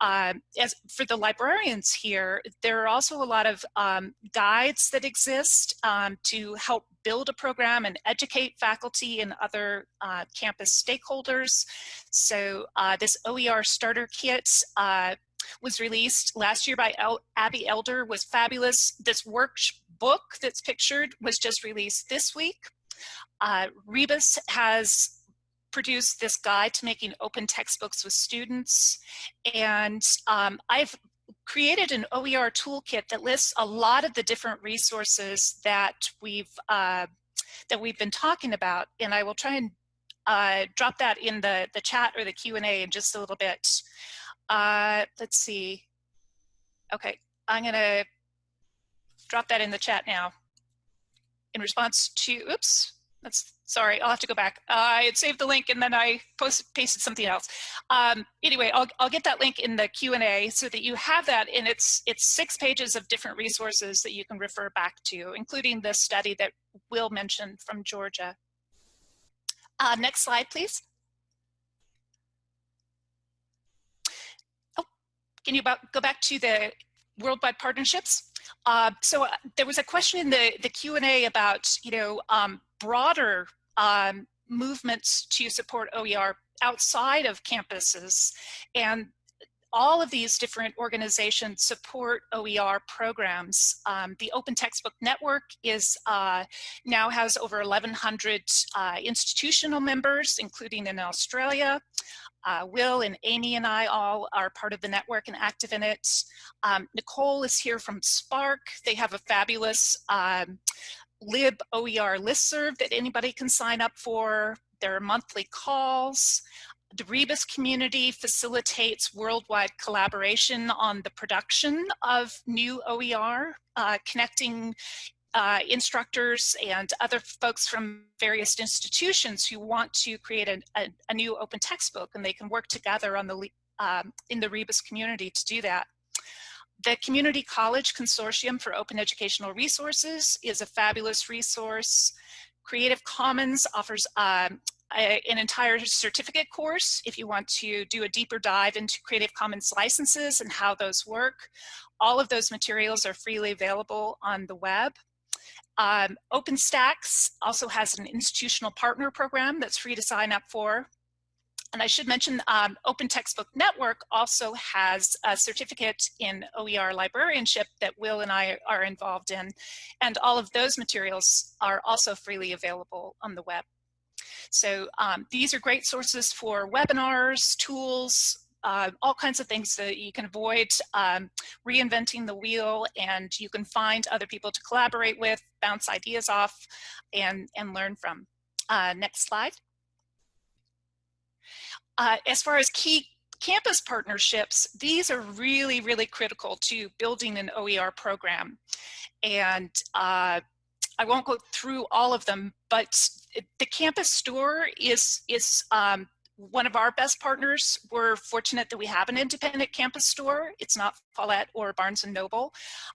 Uh, as for the librarians here, there are also a lot of um, guides that exist um, to help build a program and educate faculty and other uh, campus stakeholders. So uh, this OER starter kit uh, was released last year by El Abbey Elder was fabulous. This workbook that's pictured was just released this week. Uh, Rebus has produced this guide to making open textbooks with students. And um, I've created an OER toolkit that lists a lot of the different resources that we've uh, that we've been talking about. And I will try and uh, drop that in the, the chat or the Q&A in just a little bit. Uh, let's see. Okay, I'm gonna drop that in the chat now in response to, oops, that's sorry, I'll have to go back. Uh, I had saved the link and then I post, pasted something else. Um, anyway, I'll, I'll get that link in the Q&A so that you have that and it's, it's six pages of different resources that you can refer back to, including this study that Will mentioned from Georgia. Uh, next slide, please. Oh, can you go back to the worldwide partnerships? Uh, so uh, there was a question in the, the Q&A about, you know, um, broader um, movements to support OER outside of campuses. And all of these different organizations support OER programs. Um, the Open Textbook Network is uh, now has over 1,100 uh, institutional members, including in Australia. Uh, Will and Amy and I all are part of the network and active in it. Um, Nicole is here from SPARC. They have a fabulous um, lib OER listserv that anybody can sign up for. There are monthly calls. the Rebus community facilitates worldwide collaboration on the production of new OER, uh, connecting uh, instructors and other folks from various institutions who want to create a, a, a new open textbook and they can work together on the um, in the Rebus community to do that. The Community College Consortium for Open Educational Resources is a fabulous resource. Creative Commons offers um, a, an entire certificate course if you want to do a deeper dive into Creative Commons licenses and how those work. All of those materials are freely available on the web. Um, OpenStax also has an institutional partner program that's free to sign up for. And I should mention um, Open Textbook Network also has a certificate in OER librarianship that Will and I are involved in. And all of those materials are also freely available on the web. So um, these are great sources for webinars, tools, uh, all kinds of things that you can avoid um, reinventing the wheel and you can find other people to collaborate with, bounce ideas off, and, and learn from. Uh, next slide. Uh, as far as key campus partnerships, these are really, really critical to building an OER program. And uh, I won't go through all of them, but the campus store is, is um, one of our best partners. We're fortunate that we have an independent campus store. It's not Follett or Barnes & Noble.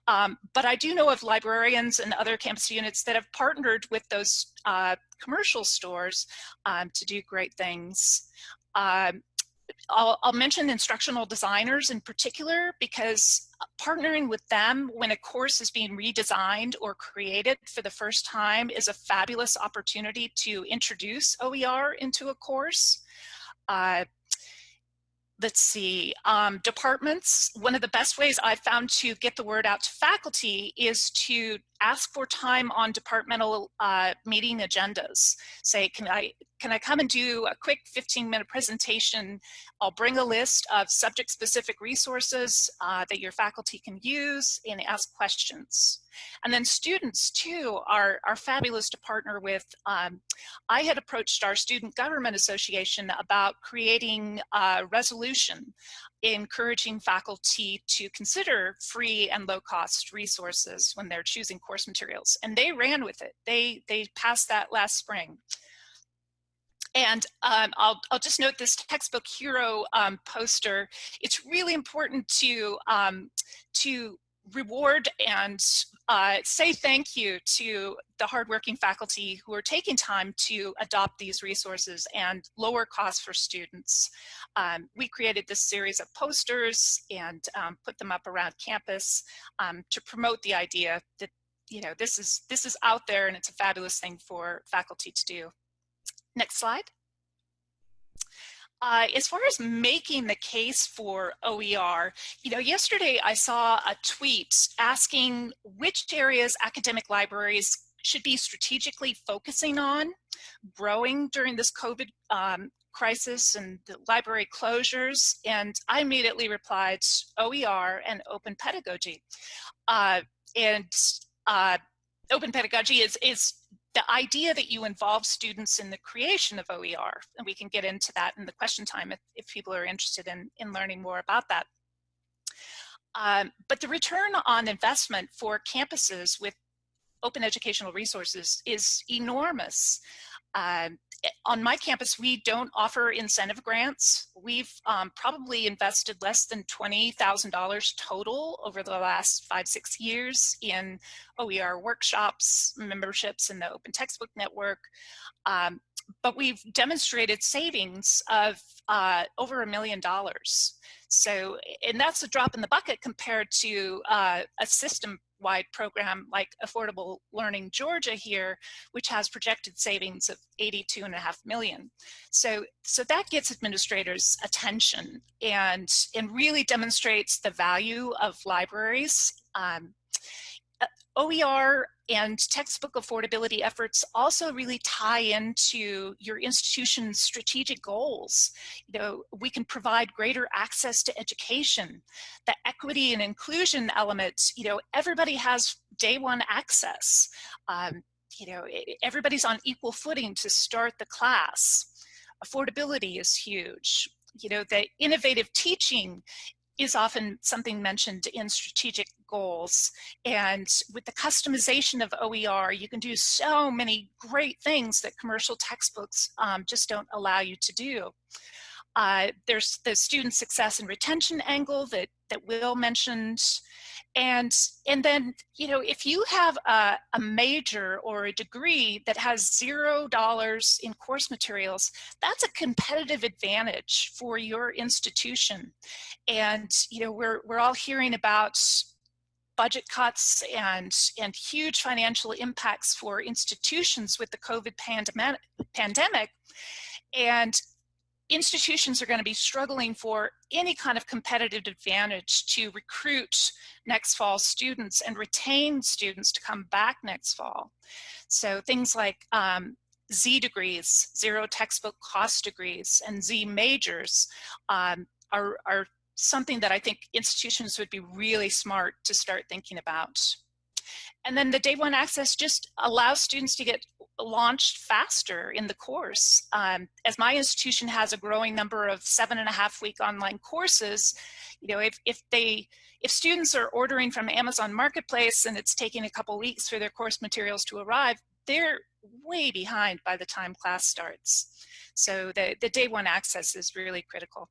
Um, but I do know of librarians and other campus units that have partnered with those uh, commercial stores um, to do great things. Um, I'll, I'll, mention instructional designers in particular because partnering with them when a course is being redesigned or created for the first time is a fabulous opportunity to introduce OER into a course. Uh, let's see, um, departments, one of the best ways I've found to get the word out to faculty is to ask for time on departmental uh, meeting agendas. Say, can I, can I come and do a quick 15 minute presentation? I'll bring a list of subject specific resources uh, that your faculty can use and ask questions. And then students too are, are fabulous to partner with. Um, I had approached our Student Government Association about creating a resolution encouraging faculty to consider free and low cost resources when they're choosing course materials. And they ran with it. They, they passed that last spring. And um, I'll, I'll just note this textbook hero um, poster. It's really important to, um, to reward and uh, say thank you to the hardworking faculty who are taking time to adopt these resources and lower costs for students. Um, we created this series of posters and um, put them up around campus um, to promote the idea that you know this is this is out there and it's a fabulous thing for faculty to do. Next slide. Uh, as far as making the case for OER, you know, yesterday I saw a tweet asking which areas academic libraries should be strategically focusing on growing during this COVID um, crisis and the library closures. And I immediately replied OER and open pedagogy. Uh, and uh, open pedagogy is, is the idea that you involve students in the creation of OER, and we can get into that in the question time if, if people are interested in, in learning more about that. Um, but the return on investment for campuses with open educational resources is enormous. Um, on my campus, we don't offer incentive grants. We've um, probably invested less than $20,000 total over the last five, six years in OER workshops, memberships in the Open Textbook Network. Um, but we've demonstrated savings of uh, over a million dollars. So, and that's a drop in the bucket compared to uh, a system wide program like Affordable Learning Georgia here, which has projected savings of 82 and a half million. So, so that gets administrators attention and, and really demonstrates the value of libraries. Um, OER and textbook affordability efforts also really tie into your institution's strategic goals. You know, we can provide greater access to education. The equity and inclusion elements, you know, everybody has day one access. Um, you know, everybody's on equal footing to start the class. Affordability is huge. You know, the innovative teaching is often something mentioned in strategic goals. And with the customization of OER, you can do so many great things that commercial textbooks um, just don't allow you to do. Uh, there's the student success and retention angle that, that Will mentioned. And, and then, you know, if you have a, a major or a degree that has zero dollars in course materials, that's a competitive advantage for your institution. And, you know, we're, we're all hearing about budget cuts and, and huge financial impacts for institutions with the COVID pandemic. pandemic. And institutions are going to be struggling for any kind of competitive advantage to recruit next fall students and retain students to come back next fall. So things like um, Z degrees, zero textbook cost degrees, and Z majors um, are, are something that I think institutions would be really smart to start thinking about. And then the day one access just allows students to get launched faster in the course. Um, as my institution has a growing number of seven and a half week online courses, you know, if, if they, if students are ordering from Amazon Marketplace and it's taking a couple weeks for their course materials to arrive, they're way behind by the time class starts. So the, the day one access is really critical.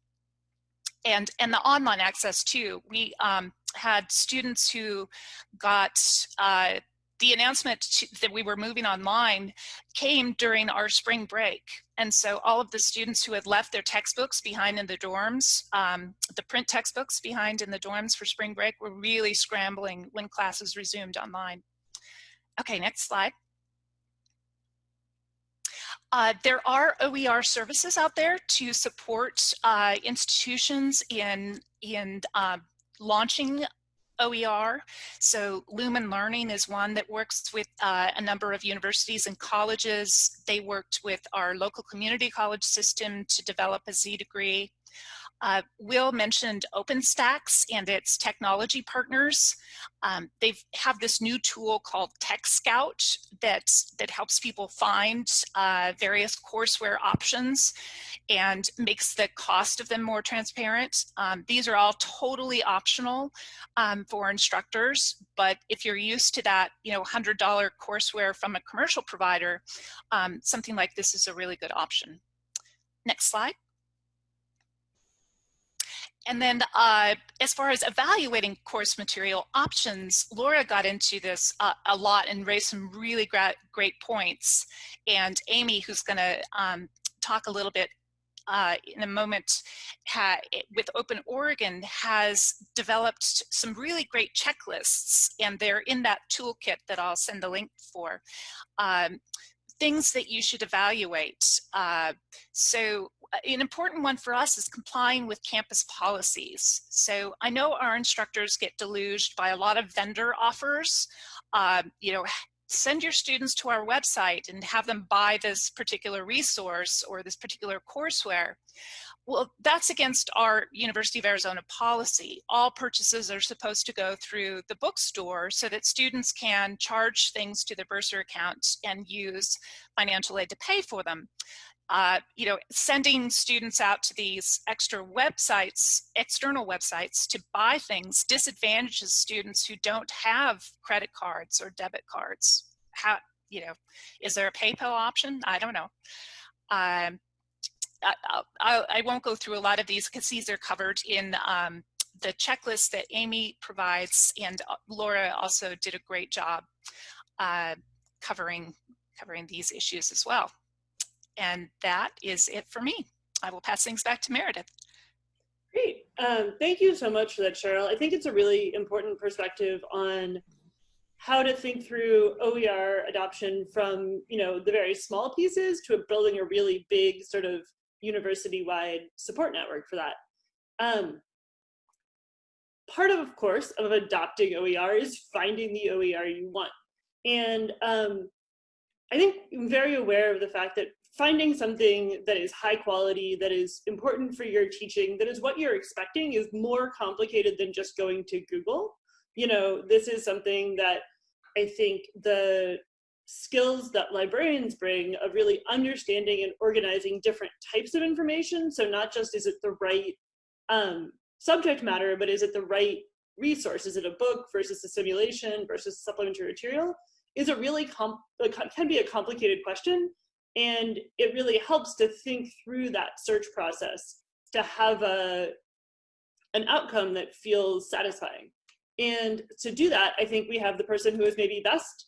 And, and the online access too. We um, had students who got uh, the announcement to, that we were moving online came during our spring break. And so all of the students who had left their textbooks behind in the dorms, um, the print textbooks behind in the dorms for spring break were really scrambling when classes resumed online. Okay, next slide. Uh, there are OER services out there to support uh, institutions in, in uh, launching OER. So Lumen Learning is one that works with uh, a number of universities and colleges. They worked with our local community college system to develop a Z degree. Uh, Will mentioned OpenStax and its technology partners. Um, they have this new tool called Tech Scout that, that helps people find uh, various courseware options and makes the cost of them more transparent. Um, these are all totally optional um, for instructors, but if you're used to that, you know, $100 courseware from a commercial provider, um, something like this is a really good option. Next slide. And then uh, as far as evaluating course material options, Laura got into this uh, a lot and raised some really great, points. And Amy, who's gonna um, talk a little bit uh, in a moment with Open Oregon has developed some really great checklists and they're in that toolkit that I'll send the link for. Um, things that you should evaluate. Uh, so an important one for us is complying with campus policies. So I know our instructors get deluged by a lot of vendor offers. Uh, you know, send your students to our website and have them buy this particular resource or this particular courseware. Well, that's against our University of Arizona policy. All purchases are supposed to go through the bookstore so that students can charge things to their bursar account and use financial aid to pay for them uh, you know, sending students out to these extra websites, external websites to buy things disadvantages students who don't have credit cards or debit cards. How, you know, is there a PayPal option? I don't know. Um, I, I, I, won't go through a lot of these because these are covered in um, the checklist that Amy provides and uh, Laura also did a great job uh, covering, covering these issues as well. And that is it for me. I will pass things back to Meredith. Great. Um, thank you so much for that, Cheryl. I think it's a really important perspective on how to think through OER adoption from, you know, the very small pieces to building a really big sort of university-wide support network for that. Um, part of, of course, of adopting OER is finding the OER you want. And um, I think I'm very aware of the fact that finding something that is high quality, that is important for your teaching, that is what you're expecting is more complicated than just going to Google. You know, this is something that I think the skills that librarians bring of really understanding and organizing different types of information. So not just is it the right um, subject matter, but is it the right resource? Is it a book versus a simulation versus supplementary material? Is a really comp can be a complicated question, and it really helps to think through that search process to have a an outcome that feels satisfying. And to do that, I think we have the person who is maybe best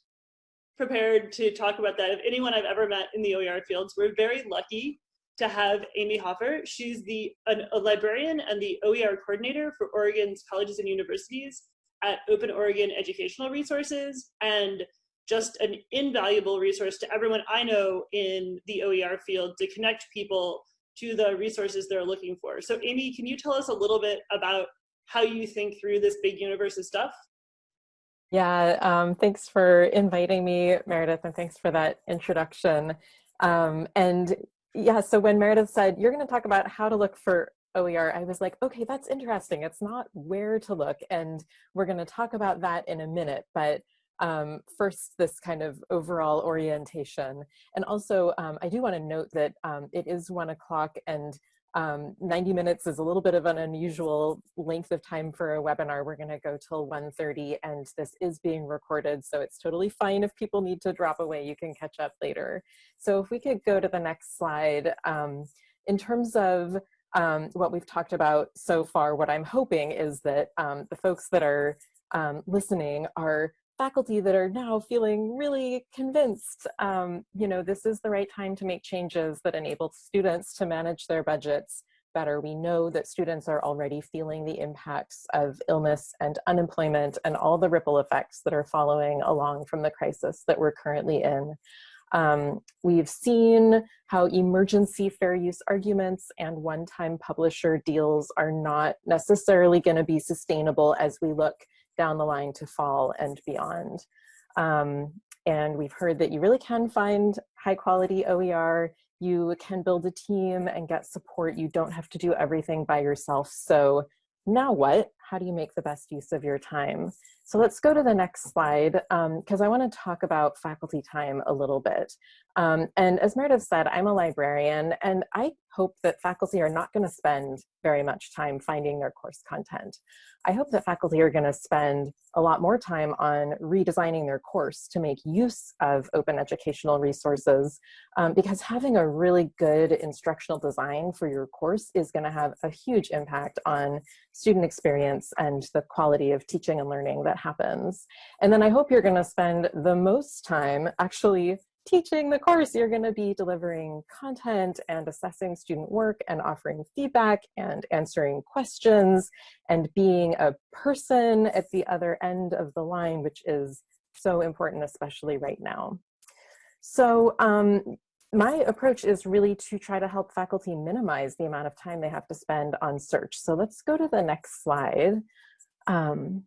prepared to talk about that. If anyone I've ever met in the OER fields, we're very lucky to have Amy Hofer. She's the an, a librarian and the OER coordinator for Oregon's colleges and universities at Open Oregon Educational Resources and just an invaluable resource to everyone I know in the OER field to connect people to the resources they're looking for. So Amy, can you tell us a little bit about how you think through this big universe of stuff? Yeah, um, thanks for inviting me, Meredith, and thanks for that introduction. Um, and yeah, so when Meredith said, you're gonna talk about how to look for OER, I was like, okay, that's interesting. It's not where to look, and we're gonna talk about that in a minute, but um, first this kind of overall orientation. And also, um, I do wanna note that um, it is one o'clock and um, 90 minutes is a little bit of an unusual length of time for a webinar. We're gonna go till 1.30 and this is being recorded, so it's totally fine if people need to drop away, you can catch up later. So if we could go to the next slide. Um, in terms of um, what we've talked about so far, what I'm hoping is that the folks that are um, listening are faculty that are now feeling really convinced, um, you know, this is the right time to make changes that enable students to manage their budgets better. We know that students are already feeling the impacts of illness and unemployment and all the ripple effects that are following along from the crisis that we're currently in. Um, we've seen how emergency fair use arguments and one-time publisher deals are not necessarily going to be sustainable as we look down the line to fall and beyond. Um, and we've heard that you really can find high quality OER. You can build a team and get support. You don't have to do everything by yourself. So now what? How do you make the best use of your time? So let's go to the next slide because um, I want to talk about faculty time a little bit. Um, and as Meredith said, I'm a librarian and I hope that faculty are not going to spend very much time finding their course content. I hope that faculty are going to spend a lot more time on redesigning their course to make use of open educational resources um, because having a really good instructional design for your course is going to have a huge impact on student experience and the quality of teaching and learning that happens. And then I hope you're going to spend the most time actually teaching the course, you're going to be delivering content and assessing student work and offering feedback and answering questions and being a person at the other end of the line, which is so important, especially right now. So um, my approach is really to try to help faculty minimize the amount of time they have to spend on search. So let's go to the next slide. Um,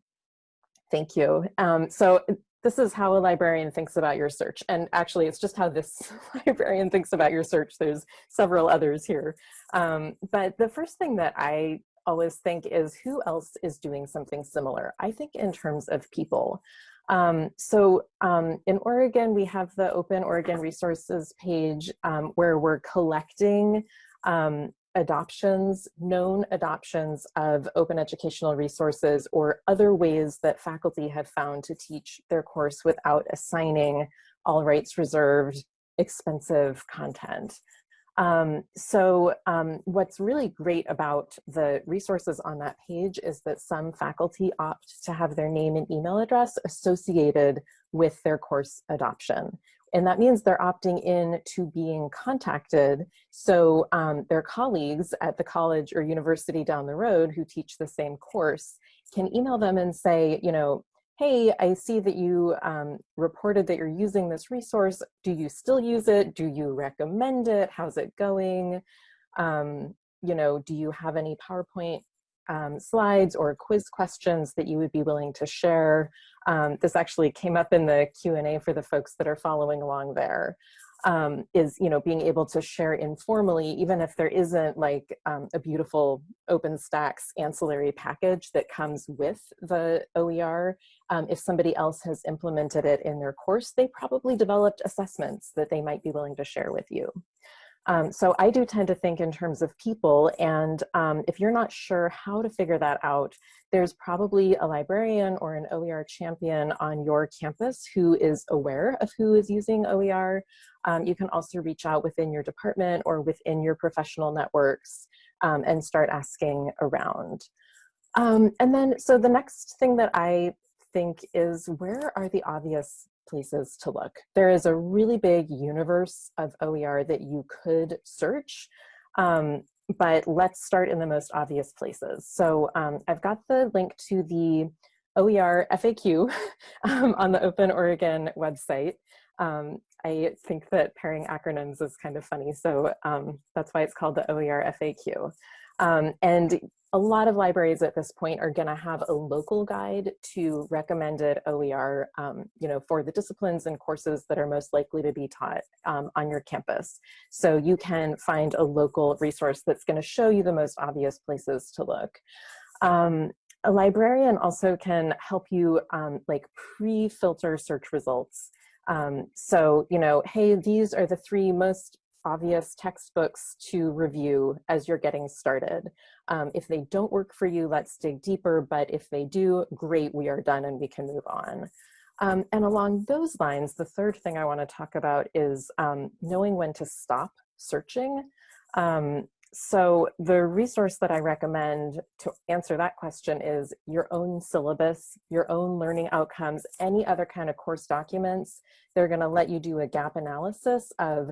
thank you. Um, so this is how a librarian thinks about your search. And actually, it's just how this [laughs] librarian thinks about your search. There's several others here. Um, but the first thing that I always think is who else is doing something similar? I think in terms of people. Um, so um, in Oregon, we have the Open Oregon Resources page um, where we're collecting um, adoptions, known adoptions of open educational resources or other ways that faculty have found to teach their course without assigning all rights reserved expensive content. Um, so um, what's really great about the resources on that page is that some faculty opt to have their name and email address associated with their course adoption, and that means they're opting in to being contacted. So um, their colleagues at the college or university down the road who teach the same course can email them and say, you know, hey, I see that you um, reported that you're using this resource. Do you still use it? Do you recommend it? How's it going? Um, you know, do you have any PowerPoint um, slides or quiz questions that you would be willing to share. Um, this actually came up in the Q&A for the folks that are following along there. um, is you know being able to share informally even if there isn't like um, a beautiful OpenStax ancillary package that comes with the OER. Um, if somebody else has implemented it in their course, they probably developed assessments that they might be willing to share with you. Um, so I do tend to think in terms of people, and um, if you're not sure how to figure that out, there's probably a librarian or an OER champion on your campus who is aware of who is using OER. Um, you can also reach out within your department or within your professional networks um, and start asking around. Um, and then, so the next thing that I think is where are the obvious places to look. There is a really big universe of OER that you could search, um, but let's start in the most obvious places. So um, I've got the link to the OER FAQ [laughs] um, on the Open Oregon website. Um, I think that pairing acronyms is kind of funny, so um, that's why it's called the OER FAQ. Um, and a lot of libraries at this point are going to have a local guide to recommended OER, um, you know, for the disciplines and courses that are most likely to be taught um, on your campus. So you can find a local resource that's going to show you the most obvious places to look. Um, a librarian also can help you um, like pre-filter search results. Um, so, you know, hey, these are the three most obvious textbooks to review as you're getting started. Um, if they don't work for you, let's dig deeper, but if they do, great, we are done and we can move on. Um, and along those lines, the third thing I wanna talk about is um, knowing when to stop searching. Um, so the resource that I recommend to answer that question is your own syllabus, your own learning outcomes, any other kind of course documents. They're gonna let you do a gap analysis of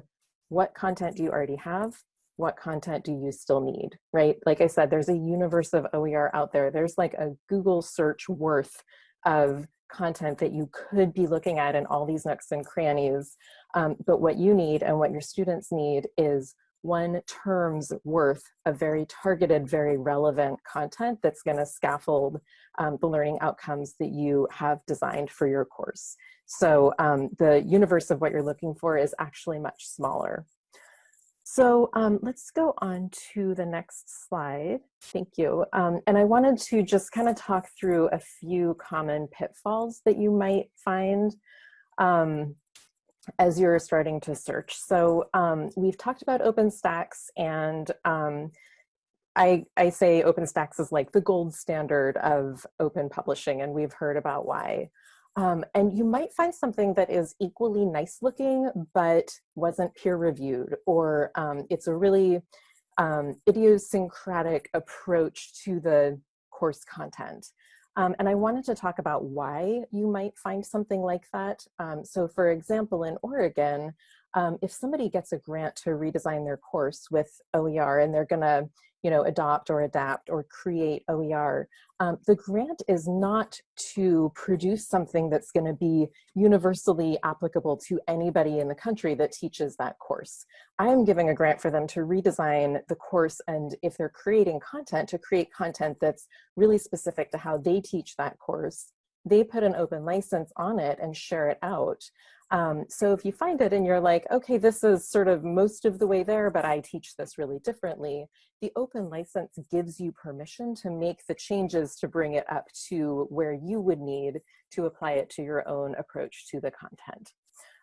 what content do you already have? What content do you still need, right? Like I said, there's a universe of OER out there. There's like a Google search worth of content that you could be looking at in all these nooks and crannies. Um, but what you need and what your students need is one term's worth of very targeted, very relevant content that's gonna scaffold um, the learning outcomes that you have designed for your course. So um, the universe of what you're looking for is actually much smaller. So um, let's go on to the next slide. Thank you. Um, and I wanted to just kind of talk through a few common pitfalls that you might find um, as you're starting to search. So um, we've talked about OpenStax and um, I, I say OpenStax is like the gold standard of open publishing and we've heard about why. Um, and you might find something that is equally nice looking, but wasn't peer reviewed, or um, it's a really um, idiosyncratic approach to the course content. Um, and I wanted to talk about why you might find something like that. Um, so for example, in Oregon, um, if somebody gets a grant to redesign their course with OER and they're gonna you know, adopt or adapt or create OER. Um, the grant is not to produce something that's going to be universally applicable to anybody in the country that teaches that course. I am giving a grant for them to redesign the course and if they're creating content, to create content that's really specific to how they teach that course. They put an open license on it and share it out. Um, so if you find it and you're like, okay, this is sort of most of the way there, but I teach this really differently, the open license gives you permission to make the changes to bring it up to where you would need to apply it to your own approach to the content.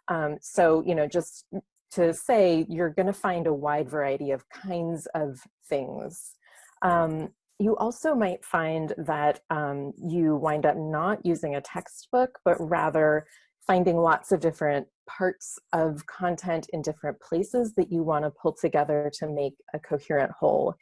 Um, so, you know, just to say you're going to find a wide variety of kinds of things. Um, you also might find that um, you wind up not using a textbook, but rather finding lots of different parts of content in different places that you want to pull together to make a coherent whole.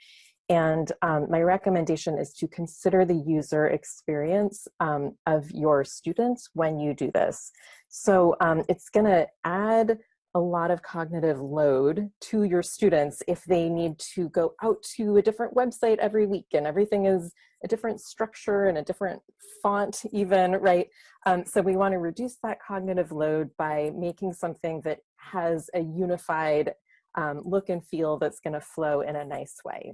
And um, my recommendation is to consider the user experience um, of your students when you do this. So um, it's going to add a lot of cognitive load to your students if they need to go out to a different website every week and everything is a different structure and a different font even, right? Um, so we wanna reduce that cognitive load by making something that has a unified um, look and feel that's gonna flow in a nice way.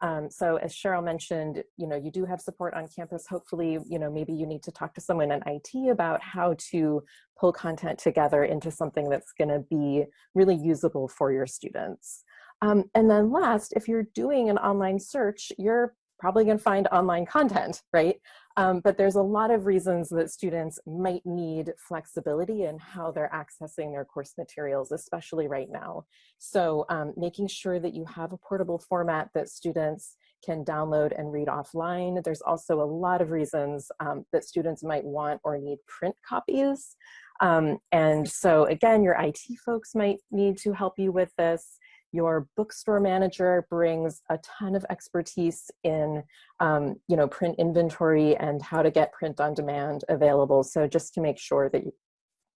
Um, so as Cheryl mentioned, you know, you do have support on campus. Hopefully, you know, maybe you need to talk to someone in IT about how to pull content together into something that's going to be really usable for your students. Um, and then last, if you're doing an online search, you're probably going to find online content, [laughs] right? Um, but there's a lot of reasons that students might need flexibility in how they're accessing their course materials, especially right now. So um, making sure that you have a portable format that students can download and read offline. There's also a lot of reasons um, that students might want or need print copies. Um, and so again, your IT folks might need to help you with this. Your bookstore manager brings a ton of expertise in, um, you know, print inventory and how to get print on demand available. So just to make sure that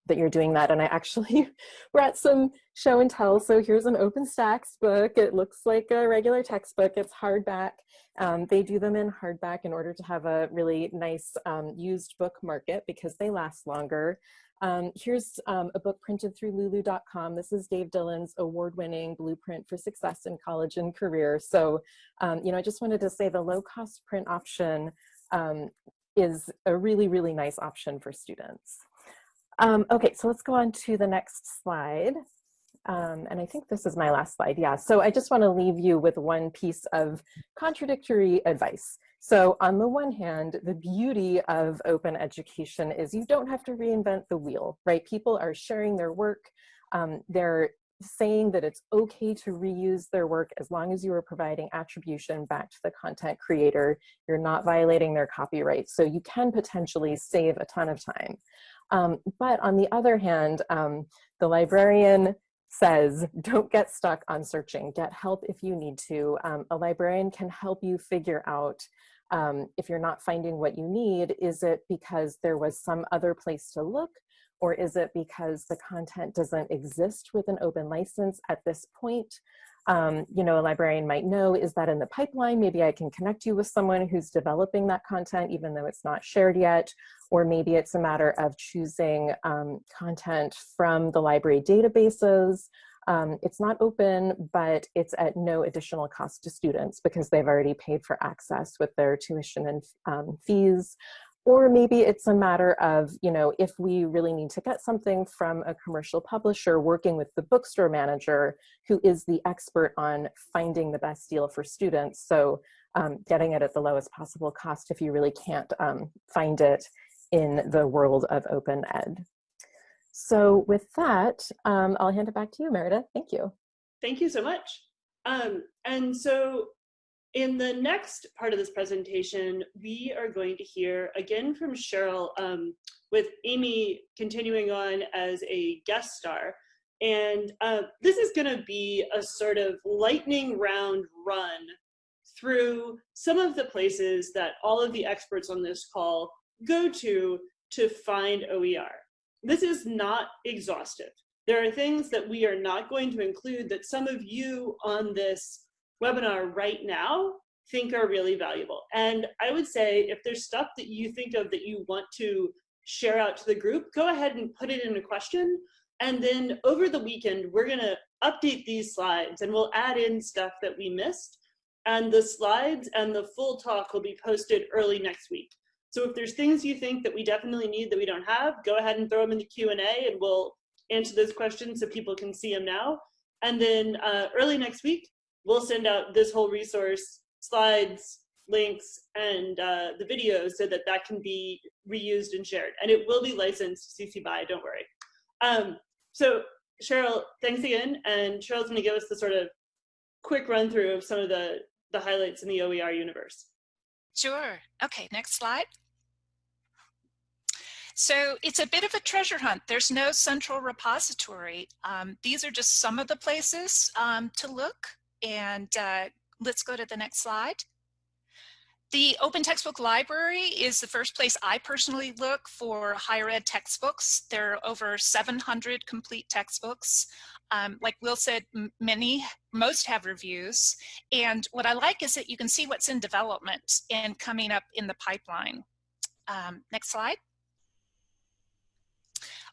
that you're doing that. And I actually [laughs] we're at some show and tell. So here's an OpenStax book. It looks like a regular textbook. It's hardback. Um, they do them in hardback in order to have a really nice um, used book market because they last longer. Um, here's um, a book printed through lulu.com. This is Dave Dillon's award-winning blueprint for success in college and career. So, um, you know, I just wanted to say the low-cost print option um, is a really, really nice option for students. Um, okay, so let's go on to the next slide. Um, and I think this is my last slide, yeah. So I just wanna leave you with one piece of contradictory advice. So on the one hand, the beauty of open education is you don't have to reinvent the wheel, right? People are sharing their work. Um, they're saying that it's okay to reuse their work as long as you are providing attribution back to the content creator. You're not violating their copyright. So you can potentially save a ton of time. Um, but on the other hand, um, the librarian says, don't get stuck on searching, get help if you need to. Um, a librarian can help you figure out um, if you're not finding what you need, is it because there was some other place to look? Or is it because the content doesn't exist with an open license at this point? Um, you know, a librarian might know, is that in the pipeline? Maybe I can connect you with someone who's developing that content, even though it's not shared yet. Or maybe it's a matter of choosing um, content from the library databases um, it's not open, but it's at no additional cost to students because they've already paid for access with their tuition and um, fees. Or maybe it's a matter of, you know, if we really need to get something from a commercial publisher working with the bookstore manager who is the expert on finding the best deal for students. So um, getting it at the lowest possible cost if you really can't um, find it in the world of open ed. So with that, um, I'll hand it back to you, Meredith. Thank you. Thank you so much. Um, and so in the next part of this presentation, we are going to hear again from Cheryl um, with Amy continuing on as a guest star. And uh, this is gonna be a sort of lightning round run through some of the places that all of the experts on this call go to to find OER this is not exhaustive. There are things that we are not going to include that some of you on this webinar right now think are really valuable. And I would say if there's stuff that you think of that you want to share out to the group, go ahead and put it in a question. And then over the weekend, we're gonna update these slides and we'll add in stuff that we missed. And the slides and the full talk will be posted early next week. So if there's things you think that we definitely need that we don't have, go ahead and throw them in the Q&A and we'll answer those questions so people can see them now. And then uh, early next week, we'll send out this whole resource, slides, links, and uh, the videos so that that can be reused and shared. And it will be licensed CC BY, don't worry. Um, so Cheryl, thanks again. And Cheryl's gonna give us the sort of quick run through of some of the, the highlights in the OER universe. Sure. Okay, next slide. So it's a bit of a treasure hunt. There's no central repository. Um, these are just some of the places um, to look. And uh, let's go to the next slide. The Open Textbook Library is the first place I personally look for higher ed textbooks. There are over 700 complete textbooks. Um, like Will said, many, most have reviews. And what I like is that you can see what's in development and coming up in the pipeline. Um, next slide.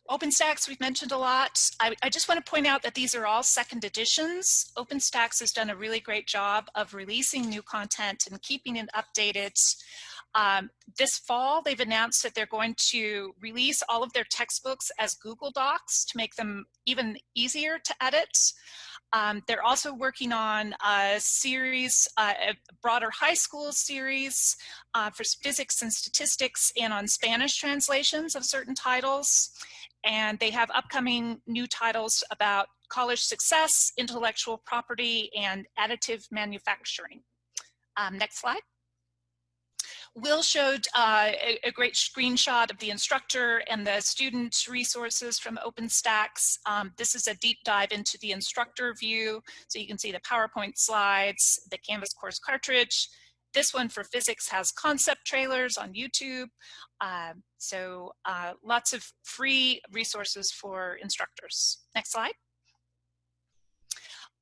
OpenStax, we've mentioned a lot. I, I, just want to point out that these are all second editions. OpenStax has done a really great job of releasing new content and keeping it updated. Um, this fall, they've announced that they're going to release all of their textbooks as Google Docs to make them even easier to edit. Um, they're also working on a series, uh, a broader high school series uh, for physics and statistics and on Spanish translations of certain titles. And they have upcoming new titles about college success, intellectual property, and additive manufacturing. Um, next slide. Will showed uh, a, a, great screenshot of the instructor and the student resources from OpenStax. Um, this is a deep dive into the instructor view. So you can see the PowerPoint slides, the Canvas course cartridge. This one for physics has concept trailers on YouTube. Uh, so uh, lots of free resources for instructors. Next slide.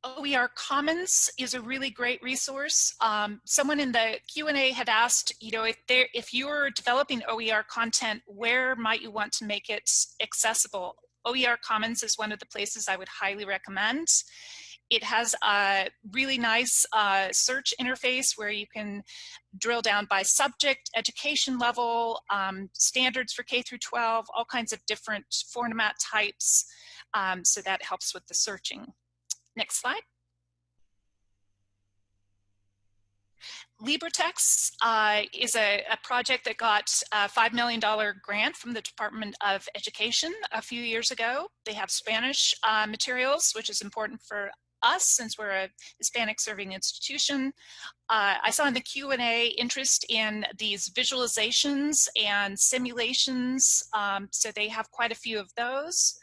OER Commons is a really great resource. Um, someone in the Q&A had asked, you know, if, there, if you're developing OER content, where might you want to make it accessible? OER Commons is one of the places I would highly recommend. It has a really nice uh, search interface where you can drill down by subject, education level, um, standards for K through 12, all kinds of different format types. Um, so that helps with the searching. Next slide. LibreText uh, is a, a, project that got a $5 million grant from the Department of Education a few years ago. They have Spanish uh, materials, which is important for us since we're a Hispanic serving institution. Uh, I saw in the Q&A interest in these visualizations and simulations, um, so they have quite a few of those,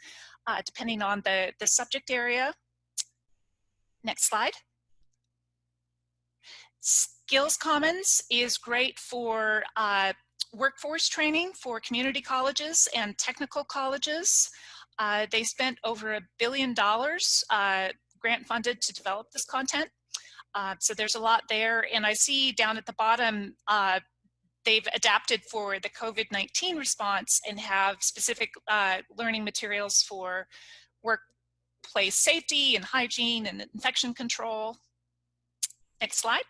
uh, depending on the, the subject area. Next slide. Skills Commons is great for uh, workforce training for community colleges and technical colleges. Uh, they spent over a billion dollars uh, grant funded to develop this content. Uh, so there's a lot there. And I see down at the bottom, uh, they've adapted for the COVID-19 response and have specific uh, learning materials for workplace safety and hygiene and infection control. Next slide.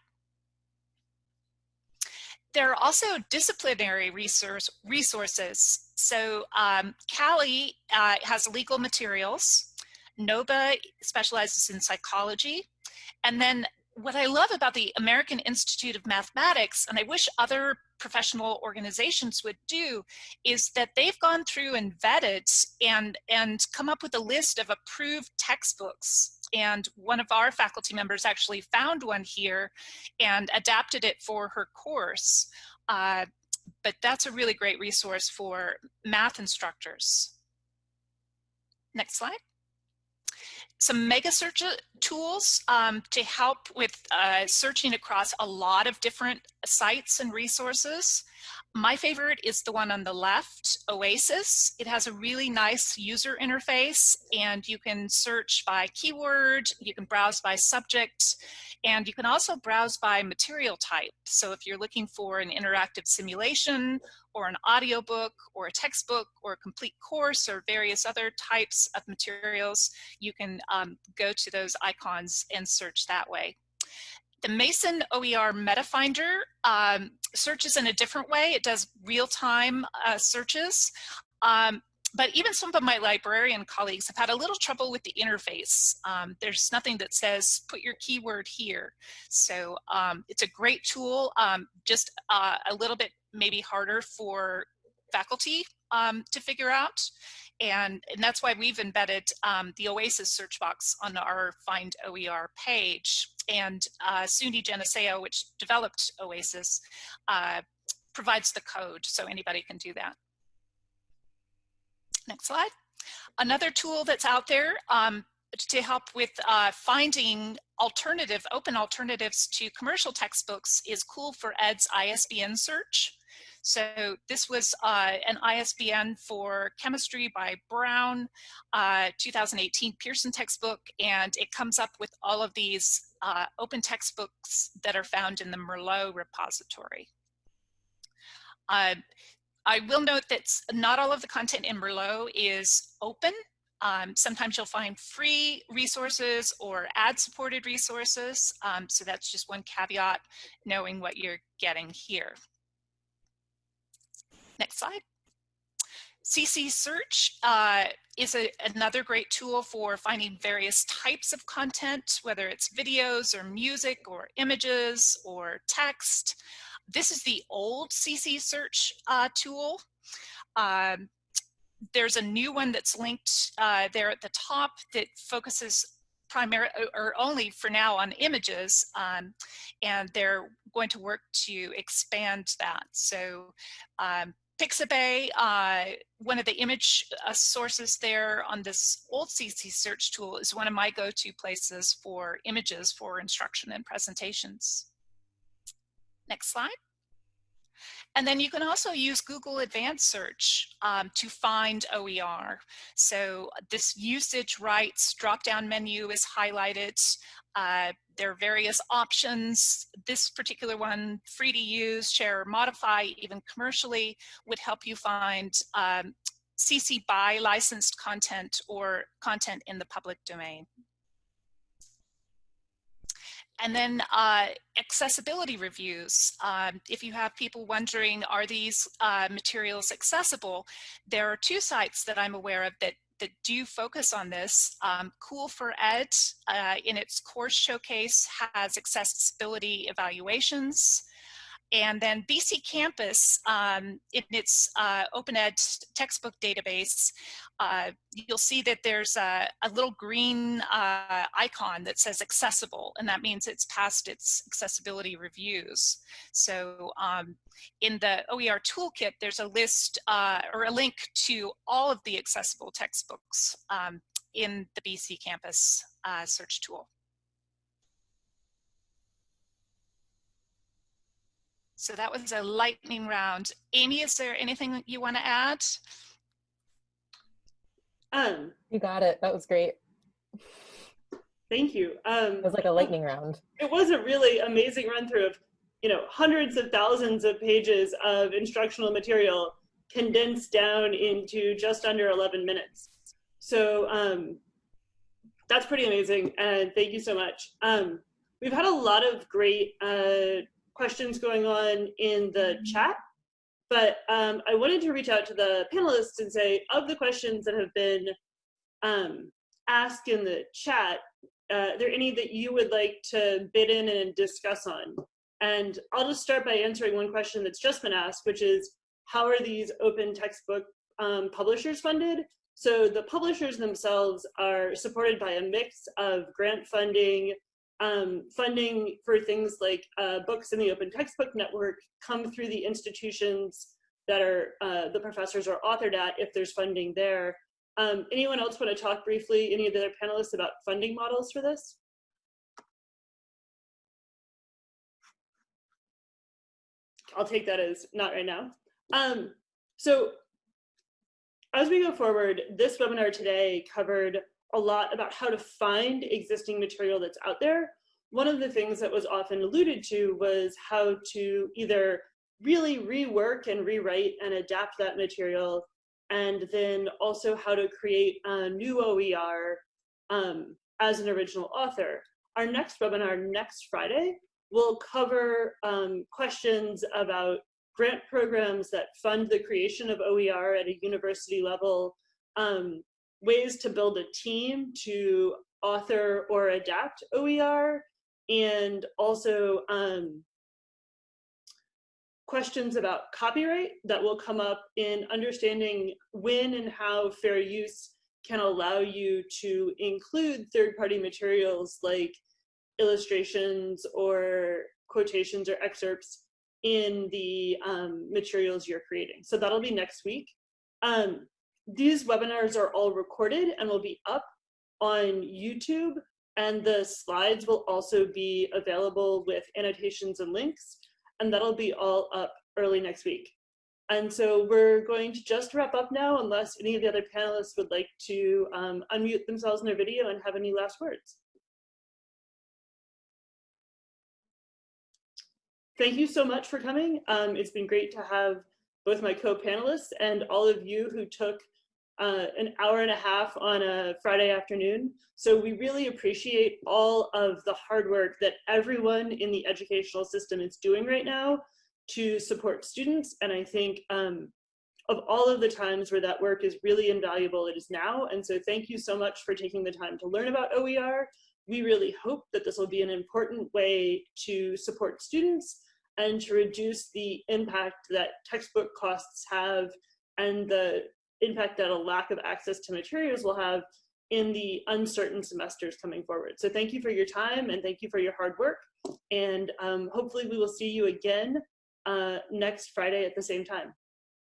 There are also disciplinary resource, resources. So um, CALI uh, has legal materials. Noba specializes in psychology. And then what I love about the American Institute of Mathematics, and I wish other professional organizations would do, is that they've gone through and vetted and, and come up with a list of approved textbooks. And one of our faculty members actually found one here and adapted it for her course. Uh, but that's a really great resource for math instructors. Next slide some mega search uh, tools um, to help with uh, searching across a lot of different sites and resources. My favorite is the one on the left, Oasis. It has a really nice user interface and you can search by keyword, you can browse by subject, and you can also browse by material type. So if you're looking for an interactive simulation or an audiobook or a textbook or a complete course or various other types of materials, you can um, go to those icons and search that way. The Mason OER MetaFinder um, searches in a different way. It does real-time uh, searches. Um, but even some of my librarian colleagues have had a little trouble with the interface. Um, there's nothing that says put your keyword here. So um, it's a great tool, um, just uh, a little bit maybe harder for faculty um, to figure out. And, and that's why we've embedded um, the OASIS search box on our Find OER page. And uh, SUNY Geneseo, which developed OASIS, uh, provides the code so anybody can do that. Next slide. Another tool that's out there um, to help with uh, finding alternative, open alternatives to commercial textbooks is Cool4Ed's ISBN search. So this was uh, an ISBN for chemistry by Brown, uh, 2018 Pearson textbook, and it comes up with all of these uh, open textbooks that are found in the Merlot repository. Uh, I will note that not all of the content in Merlot is open. Um, sometimes you'll find free resources or ad-supported resources. Um, so that's just one caveat, knowing what you're getting here. Next slide. CC Search uh, is a, another great tool for finding various types of content, whether it's videos or music or images or text. This is the old CC Search uh, tool. Um, there's a new one that's linked uh, there at the top that focuses primarily or only for now on images um, and they're going to work to expand that so um, Pixabay, uh, one of the image uh, sources there on this old CC search tool is one of my go-to places for images for instruction and presentations. Next slide. And then you can also use Google Advanced Search um, to find OER. So this usage rights drop-down menu is highlighted. Uh, there are various options. This particular one, free to use, share, or modify, even commercially, would help you find um, CC BY licensed content or content in the public domain. And then uh, accessibility reviews. Um, if you have people wondering, are these uh, materials accessible? There are two sites that I'm aware of that that do focus on this. Um, Cool4Ed uh, in its course showcase has accessibility evaluations. And then BC Campus, um, in its uh, Open Ed textbook database, uh, you'll see that there's a, a little green uh, icon that says accessible, and that means it's passed its accessibility reviews. So um, in the OER toolkit, there's a list uh, or a link to all of the accessible textbooks um, in the BC Campus uh, search tool. So that was a lightning round. Amy, is there anything you want to add? Um, you got it. That was great. Thank you. Um, it was like a lightning round. It was a really amazing run through of, you know, hundreds of thousands of pages of instructional material condensed down into just under 11 minutes. So um, that's pretty amazing. And thank you so much. Um, we've had a lot of great uh, questions going on in the chat, but um, I wanted to reach out to the panelists and say, of the questions that have been um, asked in the chat, uh, are there any that you would like to bid in and discuss on? And I'll just start by answering one question that's just been asked, which is, how are these open textbook um, publishers funded? So the publishers themselves are supported by a mix of grant funding, um, funding for things like uh, books in the Open Textbook Network come through the institutions that are uh, the professors are authored at if there's funding there. Um, anyone else want to talk briefly, any of the other panelists about funding models for this? I'll take that as not right now. Um, so as we go forward, this webinar today covered a lot about how to find existing material that's out there. One of the things that was often alluded to was how to either really rework and rewrite and adapt that material, and then also how to create a new OER um, as an original author. Our next webinar next Friday will cover um, questions about grant programs that fund the creation of OER at a university level, um, ways to build a team to author or adapt OER, and also um, questions about copyright that will come up in understanding when and how fair use can allow you to include third-party materials like illustrations or quotations or excerpts in the um, materials you're creating. So that'll be next week. Um, these webinars are all recorded and will be up on YouTube and the slides will also be available with annotations and links and that'll be all up early next week. And so we're going to just wrap up now unless any of the other panelists would like to um, unmute themselves in their video and have any last words. Thank you so much for coming. Um, it's been great to have both my co-panelists and all of you who took uh, an hour and a half on a Friday afternoon. So we really appreciate all of the hard work that everyone in the educational system is doing right now to support students. And I think um, of all of the times where that work is really invaluable, it is now. And so thank you so much for taking the time to learn about OER. We really hope that this will be an important way to support students and to reduce the impact that textbook costs have and the impact that a lack of access to materials will have in the uncertain semesters coming forward. So thank you for your time and thank you for your hard work. And um, hopefully we will see you again uh, next Friday at the same time.